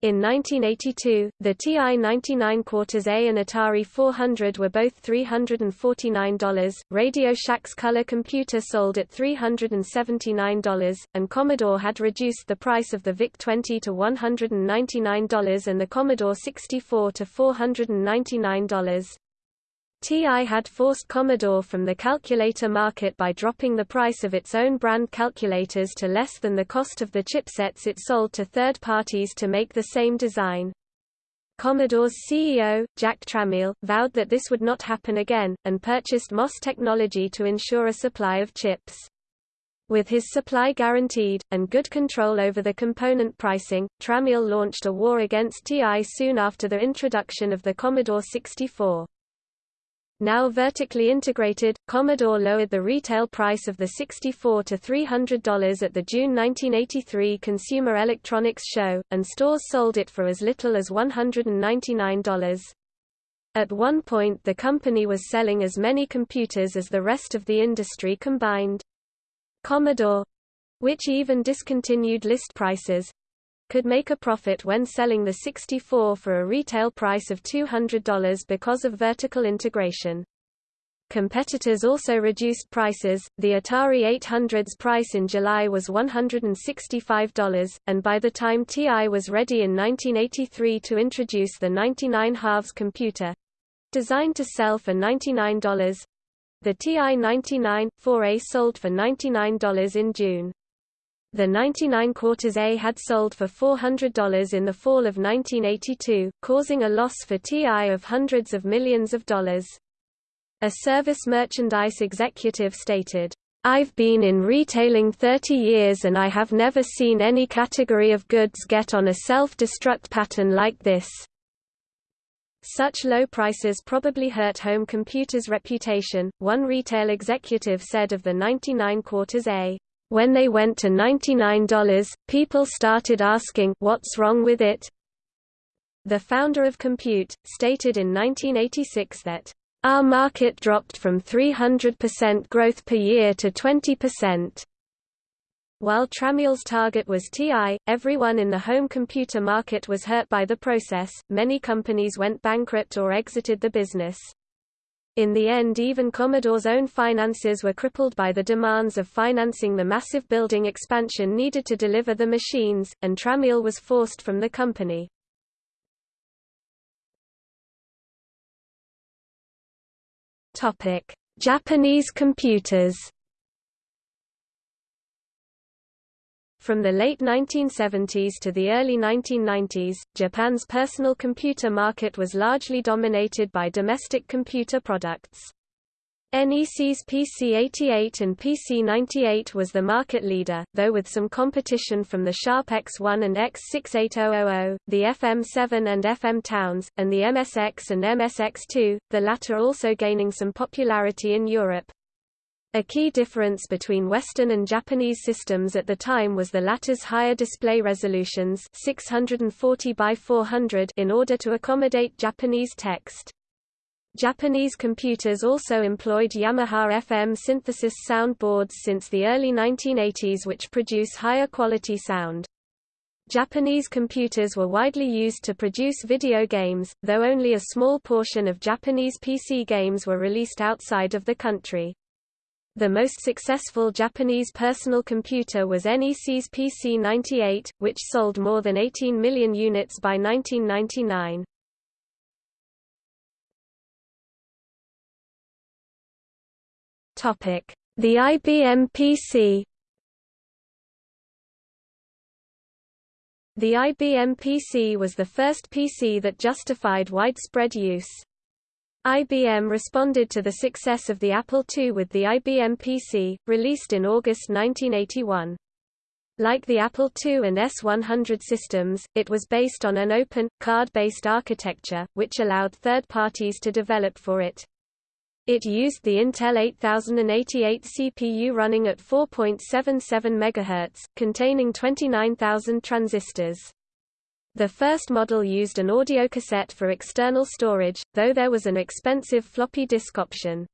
In 1982, the TI-99 Quarters A and Atari 400 were both $349, Radio Shack's color computer sold at $379, and Commodore had reduced the price of the VIC-20 to $199 and the Commodore 64 to $499. TI had forced Commodore from the calculator market by dropping the price of its own brand calculators to less than the cost of the chipsets it sold to third parties to make the same design. Commodore's CEO, Jack Tramiel, vowed that this would not happen again, and purchased MOS technology to ensure a supply of chips. With his supply guaranteed, and good control over the component pricing, Tramiel launched a war against TI soon after the introduction of the Commodore 64. Now vertically integrated, Commodore lowered the retail price of the 64 to $300 at the June 1983 Consumer Electronics Show, and stores sold it for as little as $199. At one point the company was selling as many computers as the rest of the industry combined. Commodore—which even discontinued list prices, could make a profit when selling the 64 for a retail price of $200 because of vertical integration. Competitors also reduced prices. The Atari 800's price in July was $165, and by the time TI was ready in 1983 to introduce the 99 halves computer designed to sell for $99, the TI 99 4A sold for $99 in June. The 99 quarters A had sold for $400 in the fall of 1982, causing a loss for TI of hundreds of millions of dollars. A service merchandise executive stated, I've been in retailing 30 years and I have never seen any category of goods get on a self-destruct pattern like this. Such low prices probably hurt home computers' reputation, one retail executive said of the 99 quarters A. When they went to $99, people started asking, what's wrong with it? The founder of Compute, stated in 1986 that, our market dropped from 300% growth per year to 20%. While Tramiel's target was TI, everyone in the home computer market was hurt by the process, many companies went bankrupt or exited the business. In the end even Commodore's own finances were crippled by the demands of financing the massive building expansion needed to deliver the machines, and Tramiel was forced from the company. Japanese computers From the late 1970s to the early 1990s, Japan's personal computer market was largely dominated by domestic computer products. NEC's PC-88 and PC-98 was the market leader, though with some competition from the Sharp X1 and X68000, the FM7 and FM Towns, and the MSX and MSX2, the latter also gaining some popularity in Europe. A key difference between Western and Japanese systems at the time was the latter's higher display resolutions 640 by 400 in order to accommodate Japanese text. Japanese computers also employed Yamaha FM synthesis sound boards since the early 1980s which produce higher quality sound. Japanese computers were widely used to produce video games, though only a small portion of Japanese PC games were released outside of the country. The most successful Japanese personal computer was NEC's PC-98, which sold more than 18 million units by 1999. The IBM PC The IBM PC was the first PC that justified widespread use. IBM responded to the success of the Apple II with the IBM PC, released in August 1981. Like the Apple II and S100 systems, it was based on an open, card-based architecture, which allowed third parties to develop for it. It used the Intel 8088 CPU running at 4.77 MHz, containing 29,000 transistors. The first model used an audio cassette for external storage, though there was an expensive floppy disk option.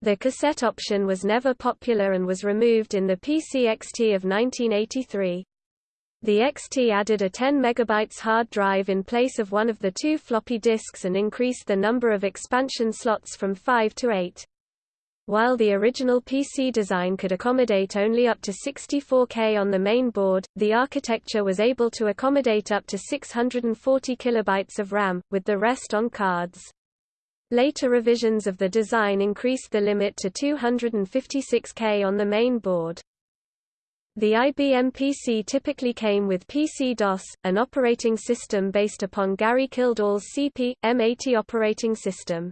The cassette option was never popular and was removed in the PC XT of 1983. The XT added a 10 MB hard drive in place of one of the two floppy disks and increased the number of expansion slots from 5 to 8. While the original PC design could accommodate only up to 64K on the main board, the architecture was able to accommodate up to 640 kilobytes of RAM, with the rest on cards. Later revisions of the design increased the limit to 256K on the main board. The IBM PC typically came with PC-DOS, an operating system based upon Gary Kildall's CP, M80 operating system.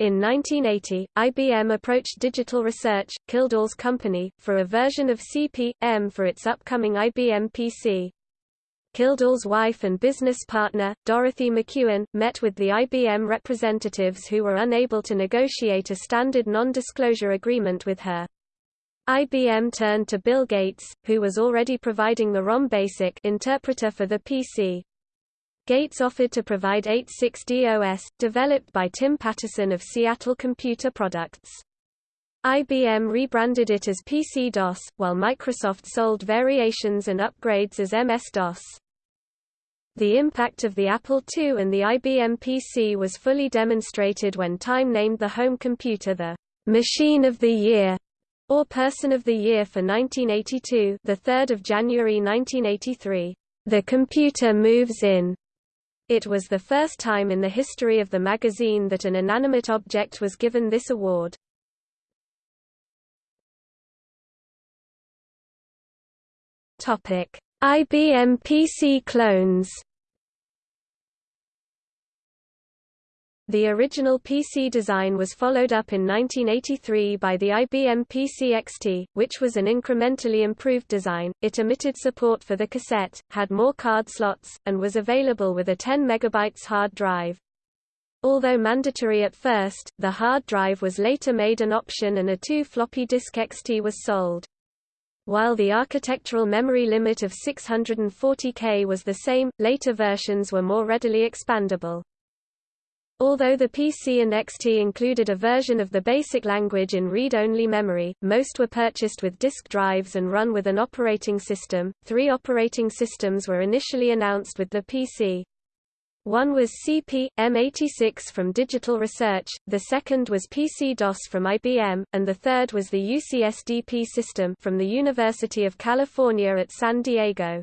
In 1980, IBM approached Digital Research, Kildall's company, for a version of CP/M for its upcoming IBM PC. Kildall's wife and business partner, Dorothy McEwen, met with the IBM representatives who were unable to negotiate a standard non-disclosure agreement with her. IBM turned to Bill Gates, who was already providing the ROM BASIC interpreter for the PC. Gates offered to provide 86DOS, developed by Tim Paterson of Seattle Computer Products. IBM rebranded it as PC-DOS, while Microsoft sold variations and upgrades as MS-DOS. The impact of the Apple II and the IBM PC was fully demonstrated when Time named the home computer the «Machine of the Year» or Person of the Year for 1982 the 3rd of January 1983. The computer moves in it was the first time in the history of the magazine that an inanimate object was given this award. IBM PC clones The original PC design was followed up in 1983 by the IBM PC XT, which was an incrementally improved design. It omitted support for the cassette, had more card slots, and was available with a 10 MB hard drive. Although mandatory at first, the hard drive was later made an option and a two floppy disk XT was sold. While the architectural memory limit of 640K was the same, later versions were more readily expandable. Although the PC and XT included a version of the basic language in read-only memory, most were purchased with disk drives and run with an operating system. Three operating systems were initially announced with the PC. One was CP, M86 from Digital Research, the second was PC-DOS from IBM, and the third was the UCSDP system from the University of California at San Diego.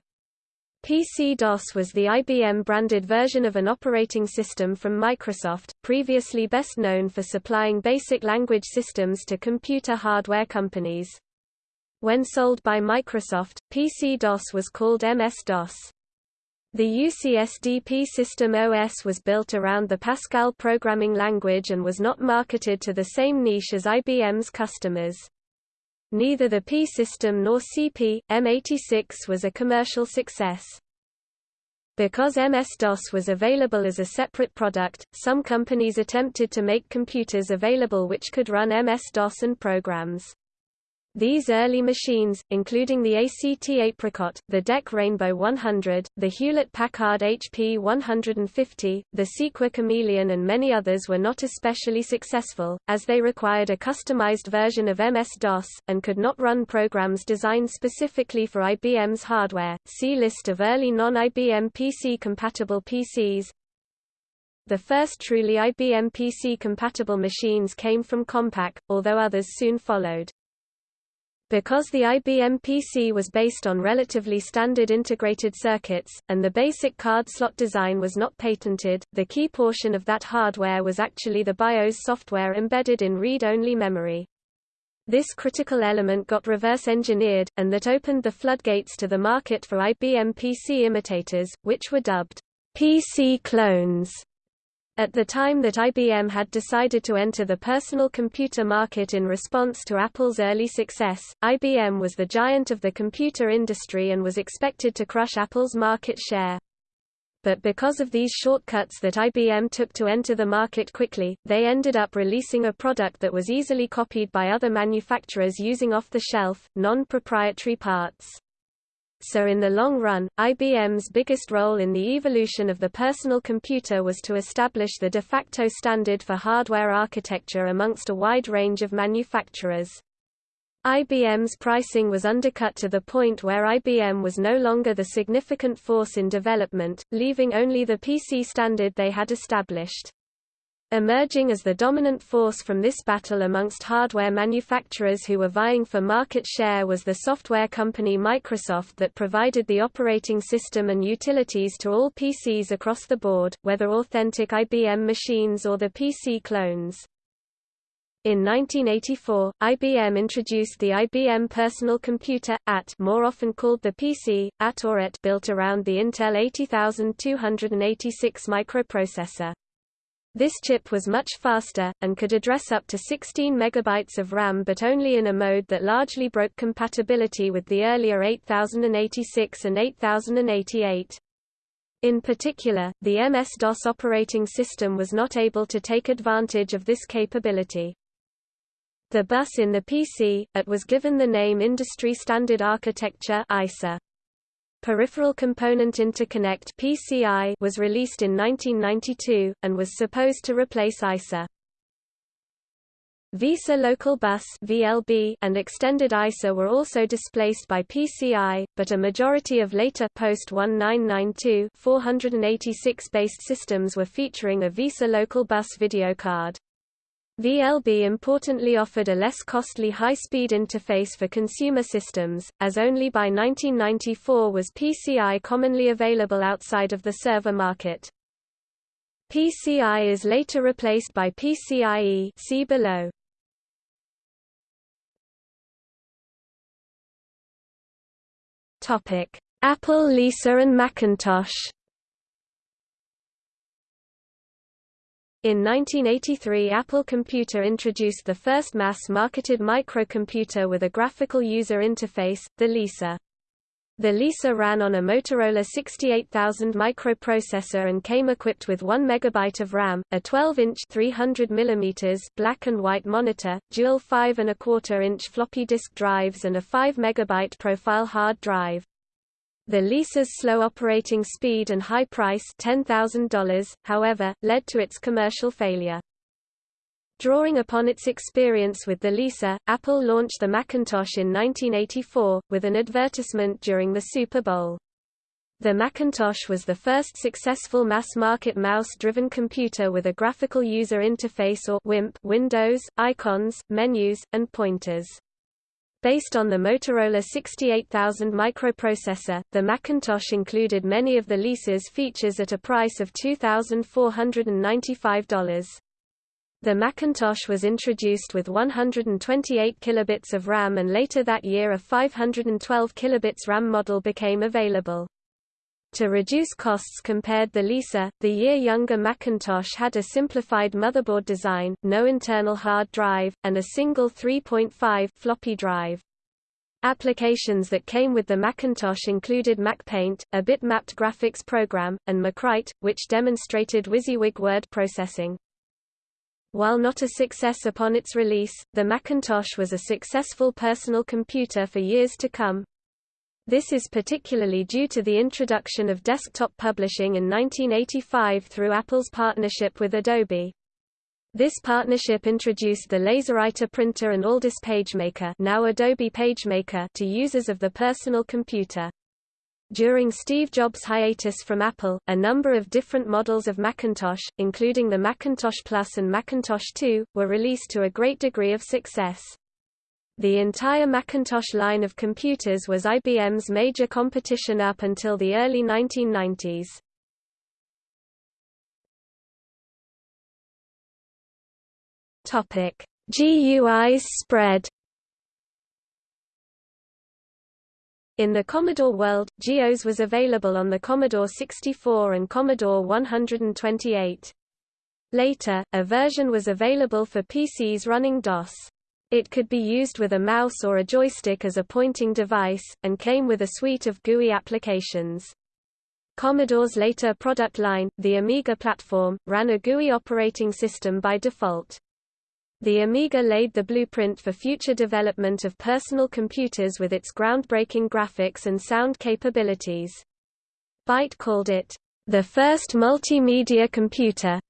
PC-DOS was the IBM-branded version of an operating system from Microsoft, previously best known for supplying basic language systems to computer hardware companies. When sold by Microsoft, PC-DOS was called MS-DOS. The UCSDP system OS was built around the Pascal programming language and was not marketed to the same niche as IBM's customers. Neither the P-System nor CP, M86 was a commercial success. Because MS-DOS was available as a separate product, some companies attempted to make computers available which could run MS-DOS and programs. These early machines, including the ACT Apricot, the DEC Rainbow 100, the Hewlett-Packard HP 150, the Seequa Chameleon and many others were not especially successful, as they required a customized version of MS-DOS, and could not run programs designed specifically for IBM's hardware. See List of early non-IBM PC-compatible PCs. The first truly IBM PC-compatible machines came from Compaq, although others soon followed. Because the IBM PC was based on relatively standard integrated circuits, and the basic card slot design was not patented, the key portion of that hardware was actually the BIOS software embedded in read-only memory. This critical element got reverse-engineered, and that opened the floodgates to the market for IBM PC imitators, which were dubbed PC clones. At the time that IBM had decided to enter the personal computer market in response to Apple's early success, IBM was the giant of the computer industry and was expected to crush Apple's market share. But because of these shortcuts that IBM took to enter the market quickly, they ended up releasing a product that was easily copied by other manufacturers using off-the-shelf, non-proprietary parts. So in the long run, IBM's biggest role in the evolution of the personal computer was to establish the de facto standard for hardware architecture amongst a wide range of manufacturers. IBM's pricing was undercut to the point where IBM was no longer the significant force in development, leaving only the PC standard they had established. Emerging as the dominant force from this battle amongst hardware manufacturers who were vying for market share was the software company Microsoft that provided the operating system and utilities to all PCs across the board, whether authentic IBM machines or the PC clones. In 1984, IBM introduced the IBM Personal Computer, AT more often called the PC, AT or AT built around the Intel 80286 microprocessor. This chip was much faster, and could address up to 16 MB of RAM but only in a mode that largely broke compatibility with the earlier 8086 and 8088. In particular, the MS-DOS operating system was not able to take advantage of this capability. The bus in the PC, it was given the name Industry Standard Architecture ISA. Peripheral Component Interconnect PCI was released in 1992, and was supposed to replace ISA. VESA Local Bus VLB and Extended ISA were also displaced by PCI, but a majority of later post-1992 486-based systems were featuring a VESA Local Bus video card. VLB importantly offered a less costly high-speed interface for consumer systems, as only by 1994 was PCI commonly available outside of the server market. PCI is later replaced by PCIe see below. Apple Lisa and Macintosh In 1983 Apple Computer introduced the first mass-marketed microcomputer with a graphical user interface, the Lisa. The Lisa ran on a Motorola 68000 microprocessor and came equipped with 1 MB of RAM, a 12-inch 300 mm black and white monitor, dual 5 and a quarter inch floppy disk drives and a 5 MB profile hard drive. The Lisa's slow operating speed and high price $10,000, however, led to its commercial failure. Drawing upon its experience with the Lisa, Apple launched the Macintosh in 1984, with an advertisement during the Super Bowl. The Macintosh was the first successful mass-market mouse-driven computer with a graphical user interface or WIMP windows, icons, menus, and pointers. Based on the Motorola 68000 microprocessor, the Macintosh included many of the Lisa's features at a price of $2,495. The Macintosh was introduced with 128 kilobits of RAM and later that year a 512 kilobits RAM model became available. To reduce costs compared the Lisa, the year-younger Macintosh had a simplified motherboard design, no internal hard drive, and a single 3.5 floppy drive. Applications that came with the Macintosh included MacPaint, a bitmapped graphics program, and MacWrite, which demonstrated WYSIWYG word processing. While not a success upon its release, the Macintosh was a successful personal computer for years to come. This is particularly due to the introduction of desktop publishing in 1985 through Apple's partnership with Adobe. This partnership introduced the LaserWriter printer and Aldus PageMaker, now Adobe PageMaker to users of the personal computer. During Steve Jobs' hiatus from Apple, a number of different models of Macintosh, including the Macintosh Plus and Macintosh 2, were released to a great degree of success. The entire Macintosh line of computers was IBM's major competition up until the early 1990s. Topic: GUI's spread. In the Commodore world, GEOS was available on the Commodore 64 and Commodore 128. Later, a version was available for PCs running DOS. It could be used with a mouse or a joystick as a pointing device, and came with a suite of GUI applications. Commodore's later product line, the Amiga platform, ran a GUI operating system by default. The Amiga laid the blueprint for future development of personal computers with its groundbreaking graphics and sound capabilities. Byte called it, the first multimedia computer,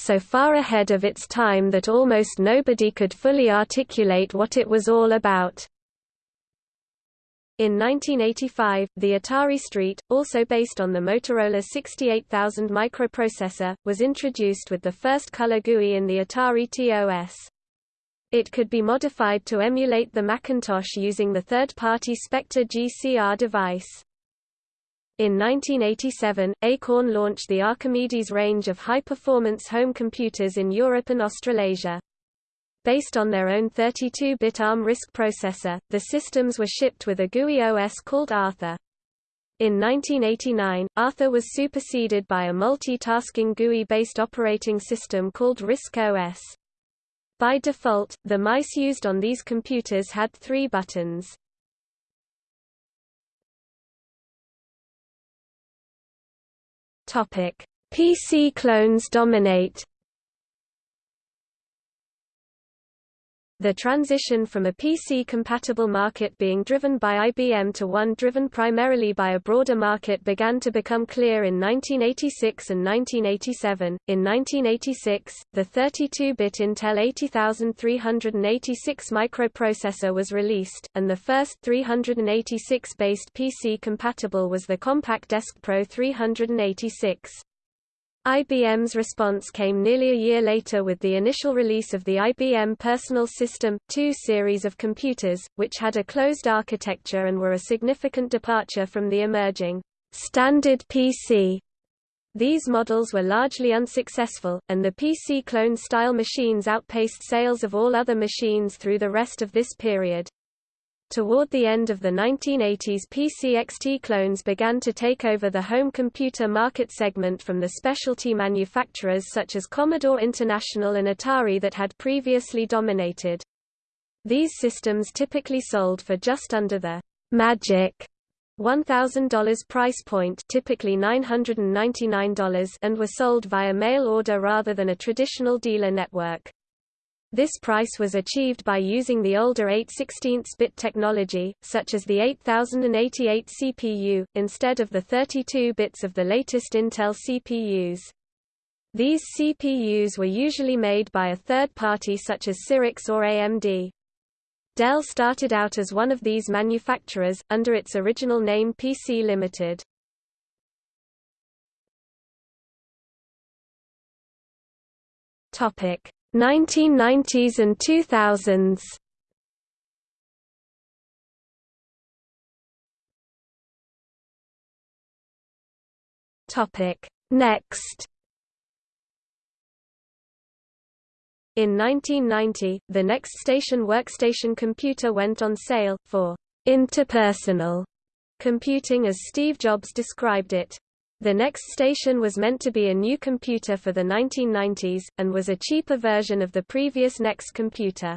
so far ahead of its time that almost nobody could fully articulate what it was all about. In 1985, the Atari ST, also based on the Motorola 68000 microprocessor, was introduced with the first color GUI in the Atari TOS. It could be modified to emulate the Macintosh using the third-party Spectre GCR device. In 1987, Acorn launched the Archimedes range of high-performance home computers in Europe and Australasia. Based on their own 32-bit ARM RISC processor, the systems were shipped with a GUI OS called Arthur. In 1989, Arthur was superseded by a multi-tasking GUI-based operating system called RISC OS. By default, the mice used on these computers had three buttons. PC clones dominate The transition from a PC-compatible market being driven by IBM to one driven primarily by a broader market began to become clear in 1986 and 1987. In 1986, the 32-bit Intel 80386 microprocessor was released, and the first 386-based PC compatible was the Compaq Deskpro 386. IBM's response came nearly a year later with the initial release of the IBM Personal System 2 series of computers, which had a closed architecture and were a significant departure from the emerging standard PC. These models were largely unsuccessful, and the PC clone-style machines outpaced sales of all other machines through the rest of this period. Toward the end of the 1980s PC-XT clones began to take over the home computer market segment from the specialty manufacturers such as Commodore International and Atari that had previously dominated. These systems typically sold for just under the «magic» $1,000 price point typically $999 and were sold via mail order rather than a traditional dealer network. This price was achieved by using the older 8 16 bit technology, such as the 8088 CPU, instead of the 32 bits of the latest Intel CPUs. These CPUs were usually made by a third party such as Cyrix or AMD. Dell started out as one of these manufacturers, under its original name PC Limited. Topic 1990s and 2000s Topic. Next. In 1990, the NeXTstation workstation computer went on sale, for interpersonal computing as Steve Jobs described it. The NeXTstation was meant to be a new computer for the 1990s, and was a cheaper version of the previous Next computer.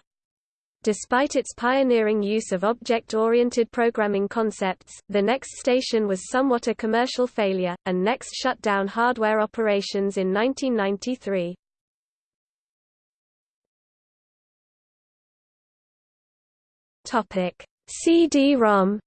Despite its pioneering use of object-oriented programming concepts, the NeXTstation was somewhat a commercial failure, and Next shut down hardware operations in 1993. CD-ROM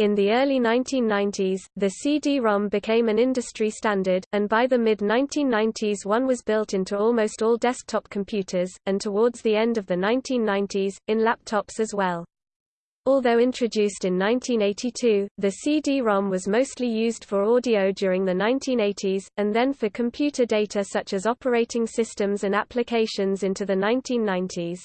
In the early 1990s, the CD-ROM became an industry standard, and by the mid-1990s one was built into almost all desktop computers, and towards the end of the 1990s, in laptops as well. Although introduced in 1982, the CD-ROM was mostly used for audio during the 1980s, and then for computer data such as operating systems and applications into the 1990s.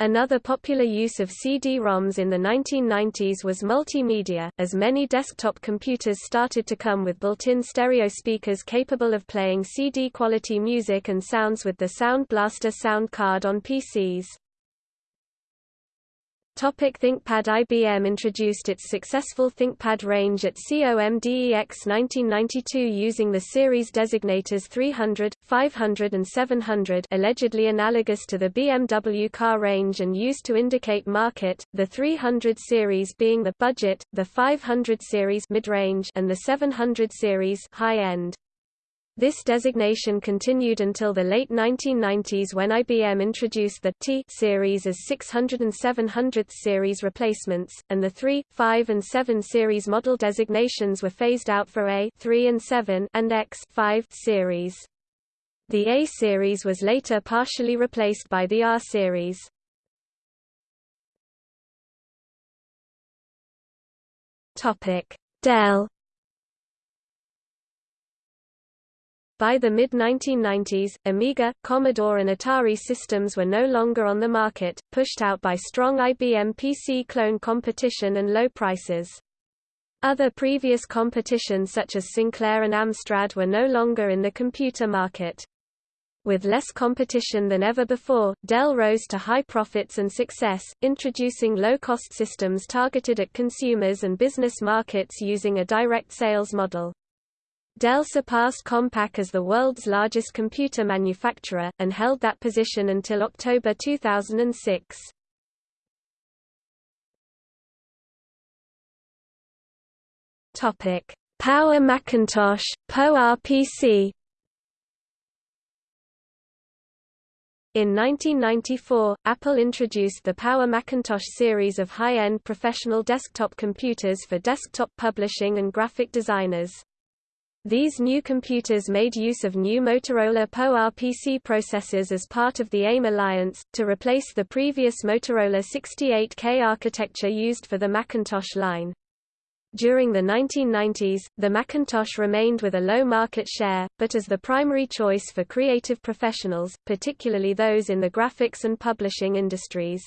Another popular use of CD-ROMs in the 1990s was multimedia, as many desktop computers started to come with built-in stereo speakers capable of playing CD-quality music and sounds with the Sound Blaster sound card on PCs. Topic ThinkPad IBM introduced its successful ThinkPad range at COMDEX 1992 using the series designators 300, 500 and 700 allegedly analogous to the BMW car range and used to indicate market, the 300 series being the budget, the 500 series mid-range and the 700 series high-end. This designation continued until the late 1990s when IBM introduced the T series as 600 and 700th series replacements, and the 3, 5 and 7 series model designations were phased out for A 3 and 7 and X 5 series. The A series was later partially replaced by the R series. Dell By the mid-1990s, Amiga, Commodore and Atari systems were no longer on the market, pushed out by strong IBM PC clone competition and low prices. Other previous competition such as Sinclair and Amstrad were no longer in the computer market. With less competition than ever before, Dell rose to high profits and success, introducing low-cost systems targeted at consumers and business markets using a direct sales model. Dell surpassed Compaq as the world's largest computer manufacturer, and held that position until October 2006. Power Macintosh, PowerPC In 1994, Apple introduced the Power Macintosh series of high-end professional desktop computers for desktop publishing and graphic designers. These new computers made use of new Motorola PowerPC processors as part of the AIM alliance, to replace the previous Motorola 68K architecture used for the Macintosh line. During the 1990s, the Macintosh remained with a low market share, but as the primary choice for creative professionals, particularly those in the graphics and publishing industries.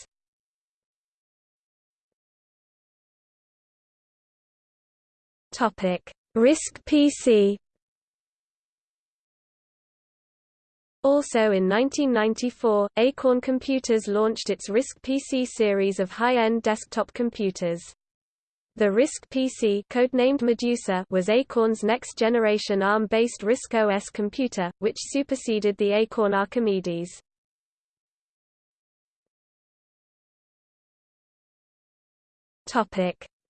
Topic: RISC PC Also in 1994, Acorn Computers launched its RISC PC series of high-end desktop computers. The RISC PC codenamed Medusa was Acorn's next-generation ARM-based RISC OS computer, which superseded the Acorn Archimedes.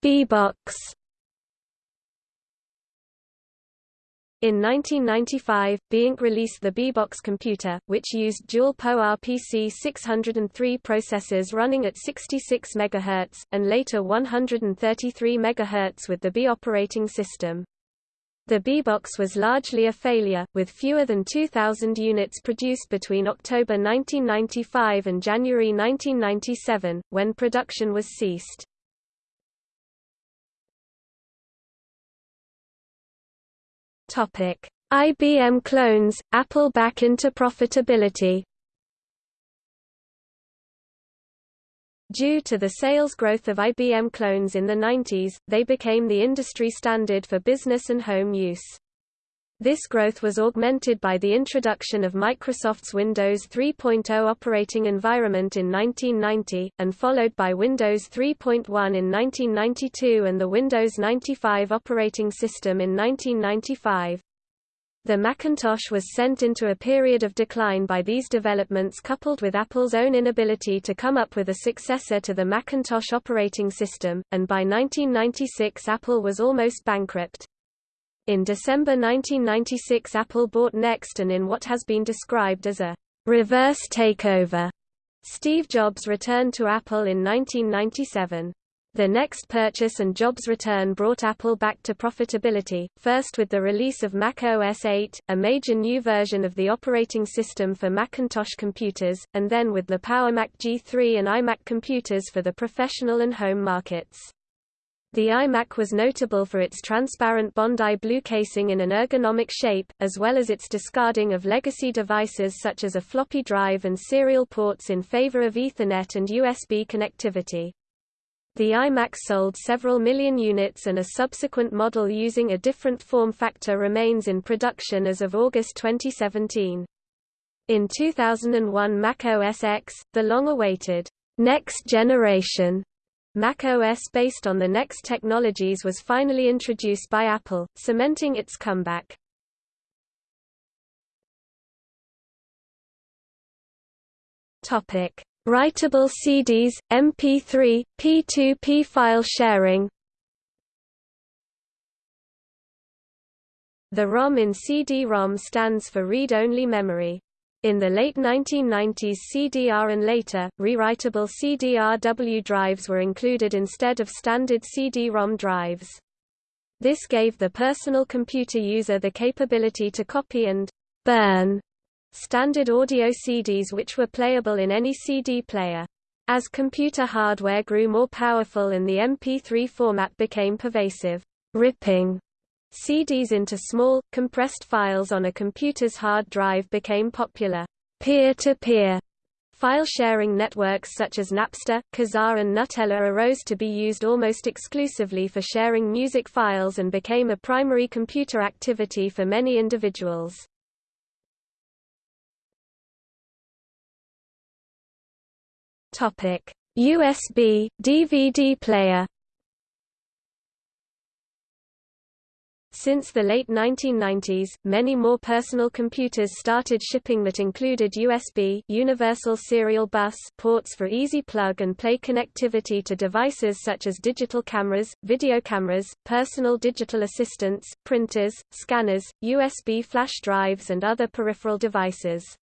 BeBox In 1995, Be Inc released the BeBox computer, which used dual PowerPC 603 processors running at 66 MHz, and later 133 MHz with the Be operating system. The BeBox was largely a failure, with fewer than 2,000 units produced between October 1995 and January 1997, when production was ceased. Topic: IBM clones, Apple back into profitability. Due to the sales growth of IBM clones in the 90s, they became the industry standard for business and home use. This growth was augmented by the introduction of Microsoft's Windows 3.0 operating environment in 1990, and followed by Windows 3.1 in 1992 and the Windows 95 operating system in 1995. The Macintosh was sent into a period of decline by these developments coupled with Apple's own inability to come up with a successor to the Macintosh operating system, and by 1996 Apple was almost bankrupt. In December 1996 Apple bought Next and in what has been described as a reverse takeover, Steve Jobs returned to Apple in 1997. The next purchase and Jobs' return brought Apple back to profitability, first with the release of Mac OS 8, a major new version of the operating system for Macintosh computers, and then with the Power Mac G3 and iMac computers for the professional and home markets. The iMac was notable for its transparent Bondi blue casing in an ergonomic shape, as well as its discarding of legacy devices such as a floppy drive and serial ports in favor of Ethernet and USB connectivity. The iMac sold several million units and a subsequent model using a different form factor remains in production as of August 2017. In 2001 Mac OS X, the long-awaited next generation Mac OS based on the Next technologies was finally introduced by Apple, cementing its comeback. Topic: Writable CDs, MP3, P2P file sharing. The ROM in CD-ROM stands for read-only memory. In the late 1990s CDR and later, rewritable CDRW drives were included instead of standard CD-ROM drives. This gave the personal computer user the capability to copy and burn standard audio CDs which were playable in any CD player. As computer hardware grew more powerful and the MP3 format became pervasive, ripping CDs into small, compressed files on a computer's hard drive became popular. Peer-to-peer -peer file sharing networks such as Napster, Kazaa and Gnutella arose to be used almost exclusively for sharing music files and became a primary computer activity for many individuals. USB DVD player. Since the late 1990s, many more personal computers started shipping that included USB Universal Serial Bus ports for easy plug-and-play connectivity to devices such as digital cameras, video cameras, personal digital assistants, printers, scanners, USB flash drives and other peripheral devices.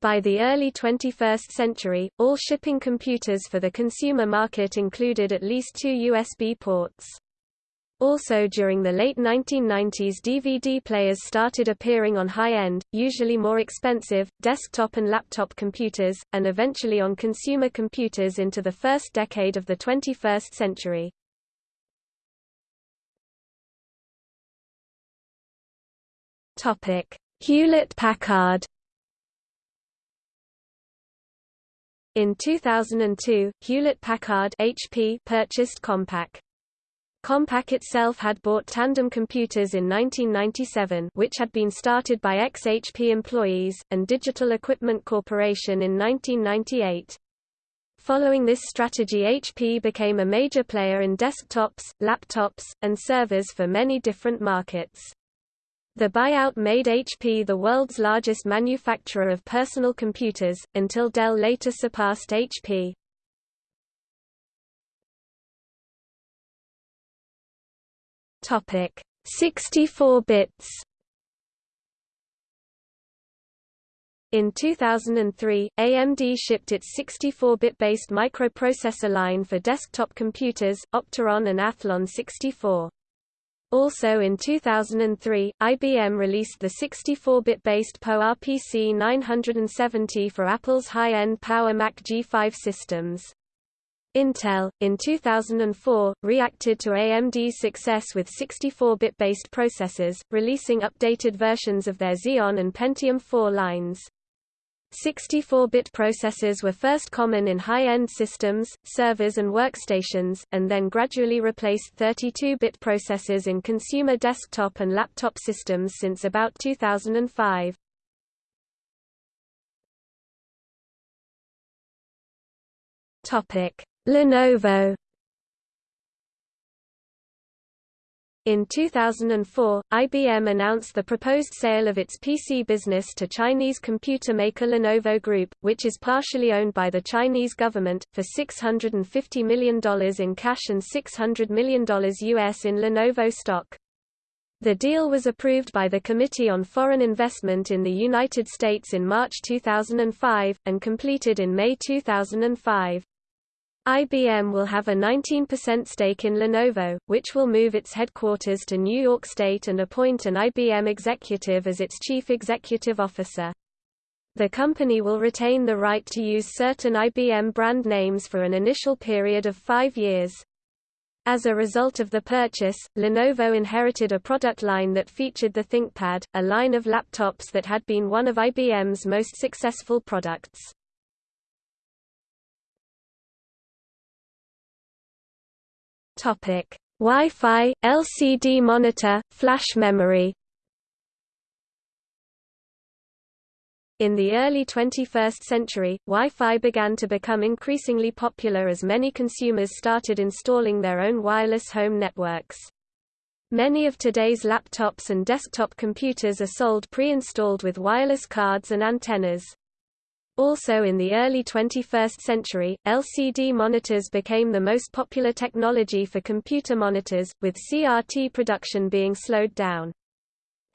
By the early 21st century, all shipping computers for the consumer market included at least two USB ports. Also during the late 1990s DVD players started appearing on high-end, usually more expensive, desktop and laptop computers, and eventually on consumer computers into the first decade of the 21st century. Hewlett-Packard In 2002, Hewlett-Packard purchased Compaq. Compaq itself had bought Tandem Computers in 1997 which had been started by ex-HP employees, and Digital Equipment Corporation in 1998. Following this strategy HP became a major player in desktops, laptops, and servers for many different markets. The buyout made HP the world's largest manufacturer of personal computers, until Dell later surpassed HP. Topic: 64 bits. In 2003, AMD shipped its 64-bit based microprocessor line for desktop computers, Opteron and Athlon 64. Also in 2003, IBM released the 64-bit based PowerPC 970 for Apple's high-end Power Mac G5 systems. Intel, in 2004, reacted to AMD's success with 64-bit based processors, releasing updated versions of their Xeon and Pentium 4 lines. 64-bit processors were first common in high-end systems, servers and workstations, and then gradually replaced 32-bit processors in consumer desktop and laptop systems since about 2005. Lenovo In 2004, IBM announced the proposed sale of its PC business to Chinese computer maker Lenovo Group, which is partially owned by the Chinese government, for $650 million in cash and $600 million US in Lenovo stock. The deal was approved by the Committee on Foreign Investment in the United States in March 2005, and completed in May 2005. IBM will have a 19% stake in Lenovo, which will move its headquarters to New York State and appoint an IBM executive as its chief executive officer. The company will retain the right to use certain IBM brand names for an initial period of five years. As a result of the purchase, Lenovo inherited a product line that featured the ThinkPad, a line of laptops that had been one of IBM's most successful products. Topic: Wi-Fi, LCD monitor, flash memory. In the early 21st century, Wi-Fi began to become increasingly popular as many consumers started installing their own wireless home networks. Many of today's laptops and desktop computers are sold pre-installed with wireless cards and antennas. Also in the early 21st century, LCD monitors became the most popular technology for computer monitors, with CRT production being slowed down.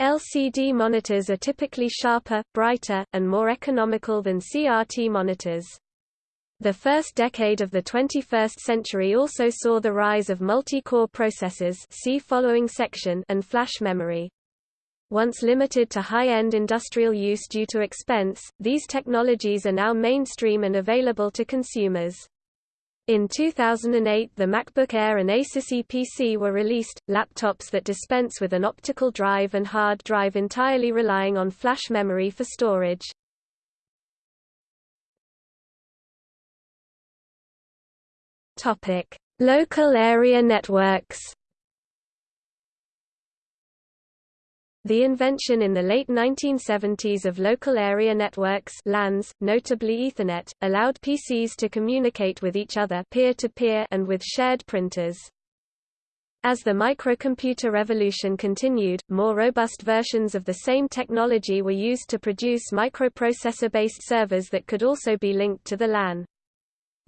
LCD monitors are typically sharper, brighter, and more economical than CRT monitors. The first decade of the 21st century also saw the rise of multi-core processors see following section and flash memory. Once limited to high-end industrial use due to expense, these technologies are now mainstream and available to consumers. In 2008 the MacBook Air and Asus Eee PC were released, laptops that dispense with an optical drive and hard drive entirely relying on flash memory for storage. Local area networks The invention in the late 1970s of local area networks LANs, notably Ethernet, allowed PCs to communicate with each other peer-to-peer -peer and with shared printers. As the microcomputer revolution continued, more robust versions of the same technology were used to produce microprocessor-based servers that could also be linked to the LAN.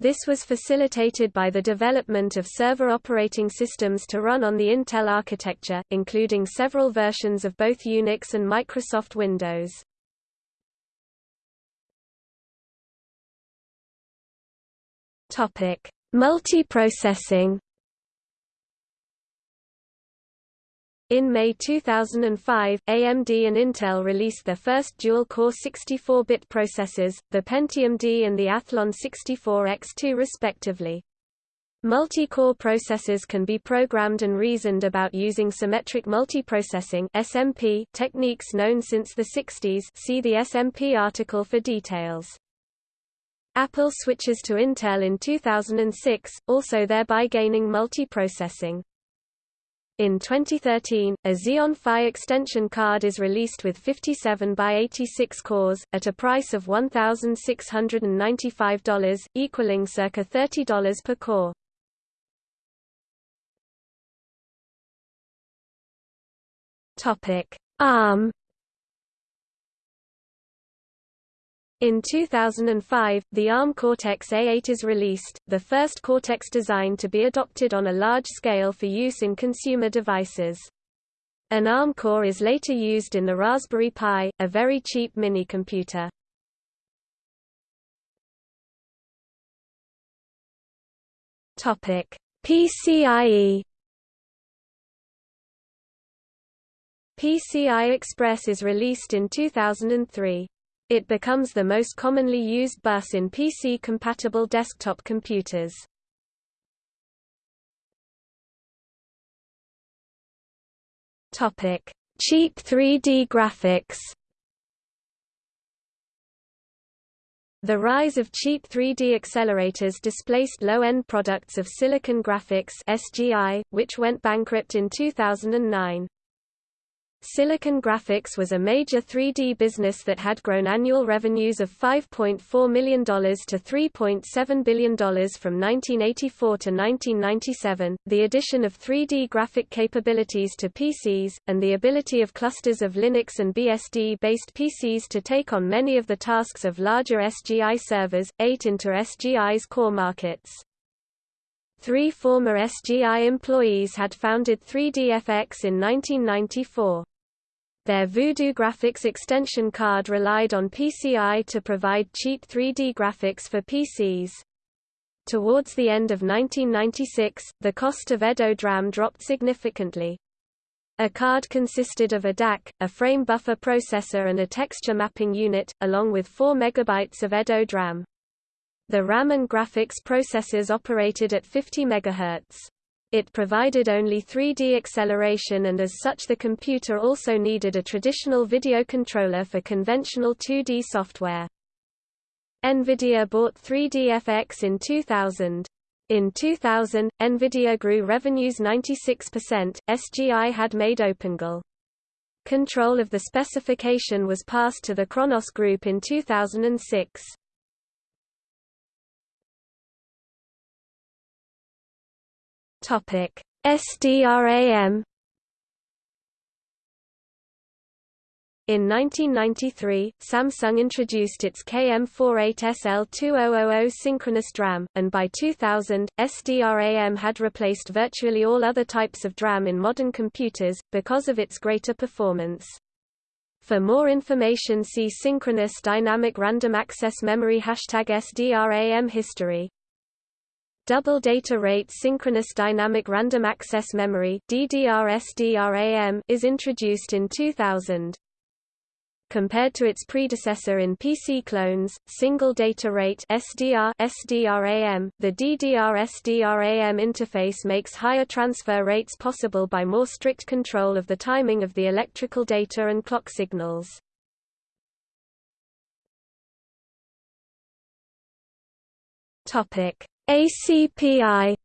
This was facilitated by the development of server operating systems to run on the Intel architecture, including several versions of both Unix and Microsoft Windows. Multiprocessing In May 2005, AMD and Intel released their first dual-core 64-bit processors, the Pentium D and the Athlon 64X2 respectively. Multi-core processors can be programmed and reasoned about using symmetric multiprocessing (SMP) techniques known since the 60s. See the SMP article for details. Apple switches to Intel in 2006, also thereby gaining multiprocessing. In 2013, a Xeon Phi extension card is released with 57 by 86 cores, at a price of $1,695, equaling circa $30 per core. ARM In 2005, the ARM Cortex-A8 is released, the first Cortex design to be adopted on a large scale for use in consumer devices. An ARM core is later used in the Raspberry Pi, a very cheap mini-computer. PCIe PCI Express is released in 2003. It becomes the most commonly used bus in PC-compatible desktop computers. Topic: Cheap 3D graphics. The rise of cheap 3D accelerators displaced low-end products of Silicon Graphics (SGI), which went bankrupt in 2009. Silicon Graphics was a major 3D business that had grown annual revenues of $5.4 million to $3.7 billion from 1984 to 1997. The addition of 3D graphic capabilities to PCs, and the ability of clusters of Linux and BSD based PCs to take on many of the tasks of larger SGI servers, ate into SGI's core markets. Three former SGI employees had founded 3DFX in 1994. Their Voodoo Graphics extension card relied on PCI to provide cheap 3D graphics for PCs. Towards the end of 1996, the cost of EDO DRAM dropped significantly. A card consisted of a DAC, a frame buffer processor and a texture mapping unit, along with 4 MB of EDO DRAM. The RAM and graphics processors operated at 50 MHz. It provided only 3D acceleration and as such the computer also needed a traditional video controller for conventional 2D software. NVIDIA bought 3DFX in 2000. In 2000, NVIDIA grew revenues 96%, SGI had made OpenGL. Control of the specification was passed to the Khronos Group in 2006. Topic: SDRAM In 1993, Samsung introduced its KM48SL2000 synchronous DRAM, and by 2000, SDRAM had replaced virtually all other types of DRAM in modern computers, because of its greater performance. For more information see Synchronous Dynamic Random Access Memory Hashtag SDRAM history. Double Data Rate Synchronous Dynamic Random Access Memory is introduced in 2000. Compared to its predecessor in PC clones, Single Data Rate SDR SDRAM, the DDR-SDRAM interface makes higher transfer rates possible by more strict control of the timing of the electrical data and clock signals. Topic: ACPI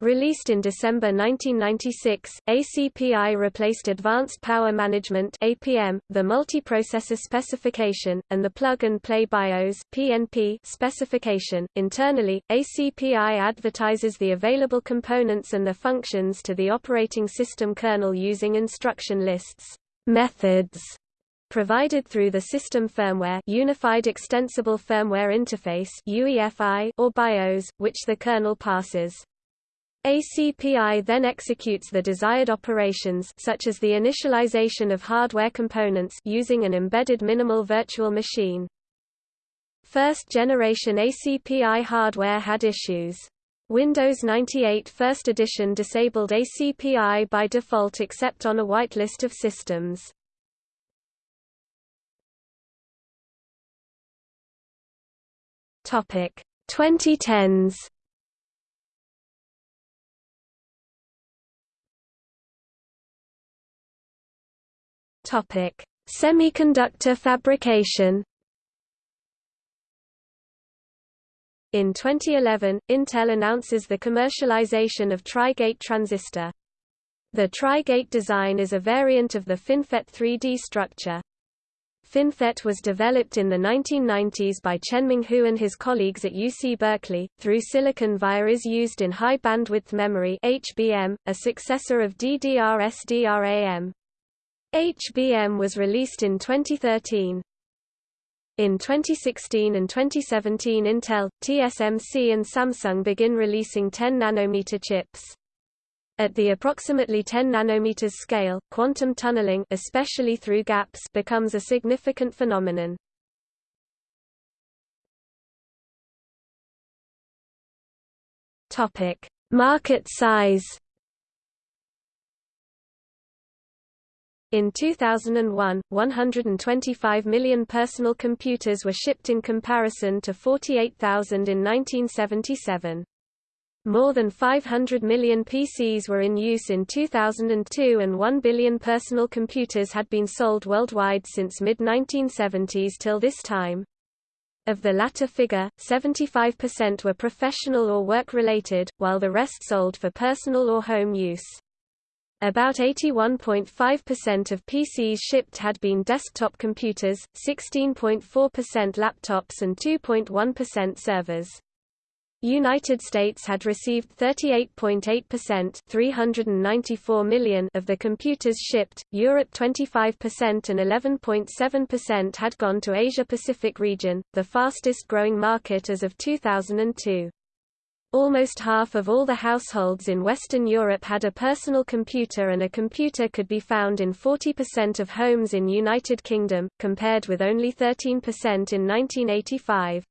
Released in December 1996, ACPI replaced Advanced Power Management APM, the multiprocessor specification, and the plug-and-play BIOS PNP specification. Internally, ACPI advertises the available components and their functions to the operating system kernel using instruction lists, methods, provided through the System Firmware Unified Extensible Firmware Interface UEFI or BIOS, which the kernel passes. ACPI then executes the desired operations such as the initialization of hardware components using an embedded minimal virtual machine. First generation ACPI hardware had issues. Windows 98 First Edition disabled ACPI by default except on a whitelist of systems. Topic 2010s Topic: Semiconductor fabrication. In 2011, Intel announces the commercialization of Tri-Gate transistor. The Tri-Gate design is a variant of the FinFET 3D structure. FinFET was developed in the 1990s by Chenming Hu and his colleagues at UC Berkeley. Through silicon via is used in high bandwidth memory (HBM), a successor of DDR-SDRAM. HBM was released in 2013. In 2016 and 2017 Intel, TSMC and Samsung begin releasing 10 nanometer chips. At the approximately 10 nanometers scale, quantum tunneling especially through gaps becomes a significant phenomenon. Topic: Market size In 2001, 125 million personal computers were shipped in comparison to 48,000 in 1977. More than 500 million PCs were in use in 2002 and 1 billion personal computers had been sold worldwide since mid-1970s till this time. Of the latter figure, 75% were professional or work-related, while the rest sold for personal or home use. About 81.5% of PCs shipped had been desktop computers, 16.4% laptops and 2.1% servers. United States had received 38.8% 394 million of the computers shipped, Europe 25% and 11.7% had gone to Asia-Pacific region, the fastest growing market as of 2002. Almost half of all the households in Western Europe had a personal computer and a computer could be found in 40% of homes in United Kingdom, compared with only 13% in 1985.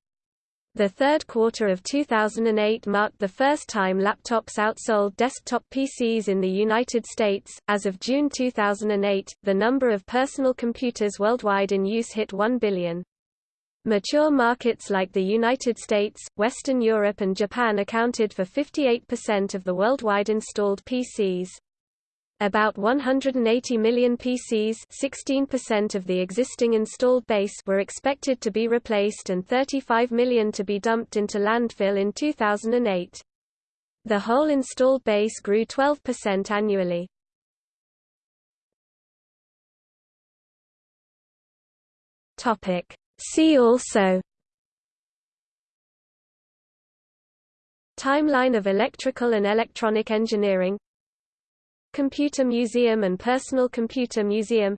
The third quarter of 2008 marked the first time laptops outsold desktop PCs in the United States. As of June 2008, the number of personal computers worldwide in use hit 1 billion. Mature markets like the United States, Western Europe and Japan accounted for 58% of the worldwide installed PCs. About 180 million PCs 16% of the existing installed base were expected to be replaced and 35 million to be dumped into landfill in 2008. The whole installed base grew 12% annually. See also Timeline of electrical and electronic engineering Computer Museum and Personal Computer Museum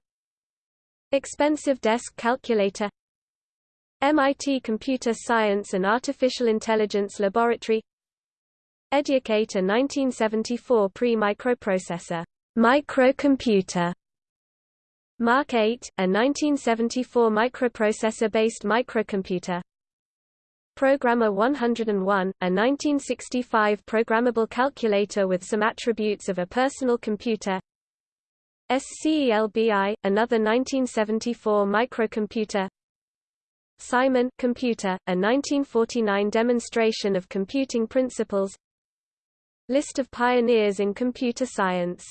Expensive Desk Calculator MIT Computer Science and Artificial Intelligence Laboratory Educ-8 1974 pre-microprocessor microcomputer Mark 8, a 1974 microprocessor-based microcomputer Programma 101, a 1965 programmable calculator with some attributes of a personal computer. SCELBI, another 1974 microcomputer. Simon computer, a 1949 demonstration of computing principles. List of pioneers in computer science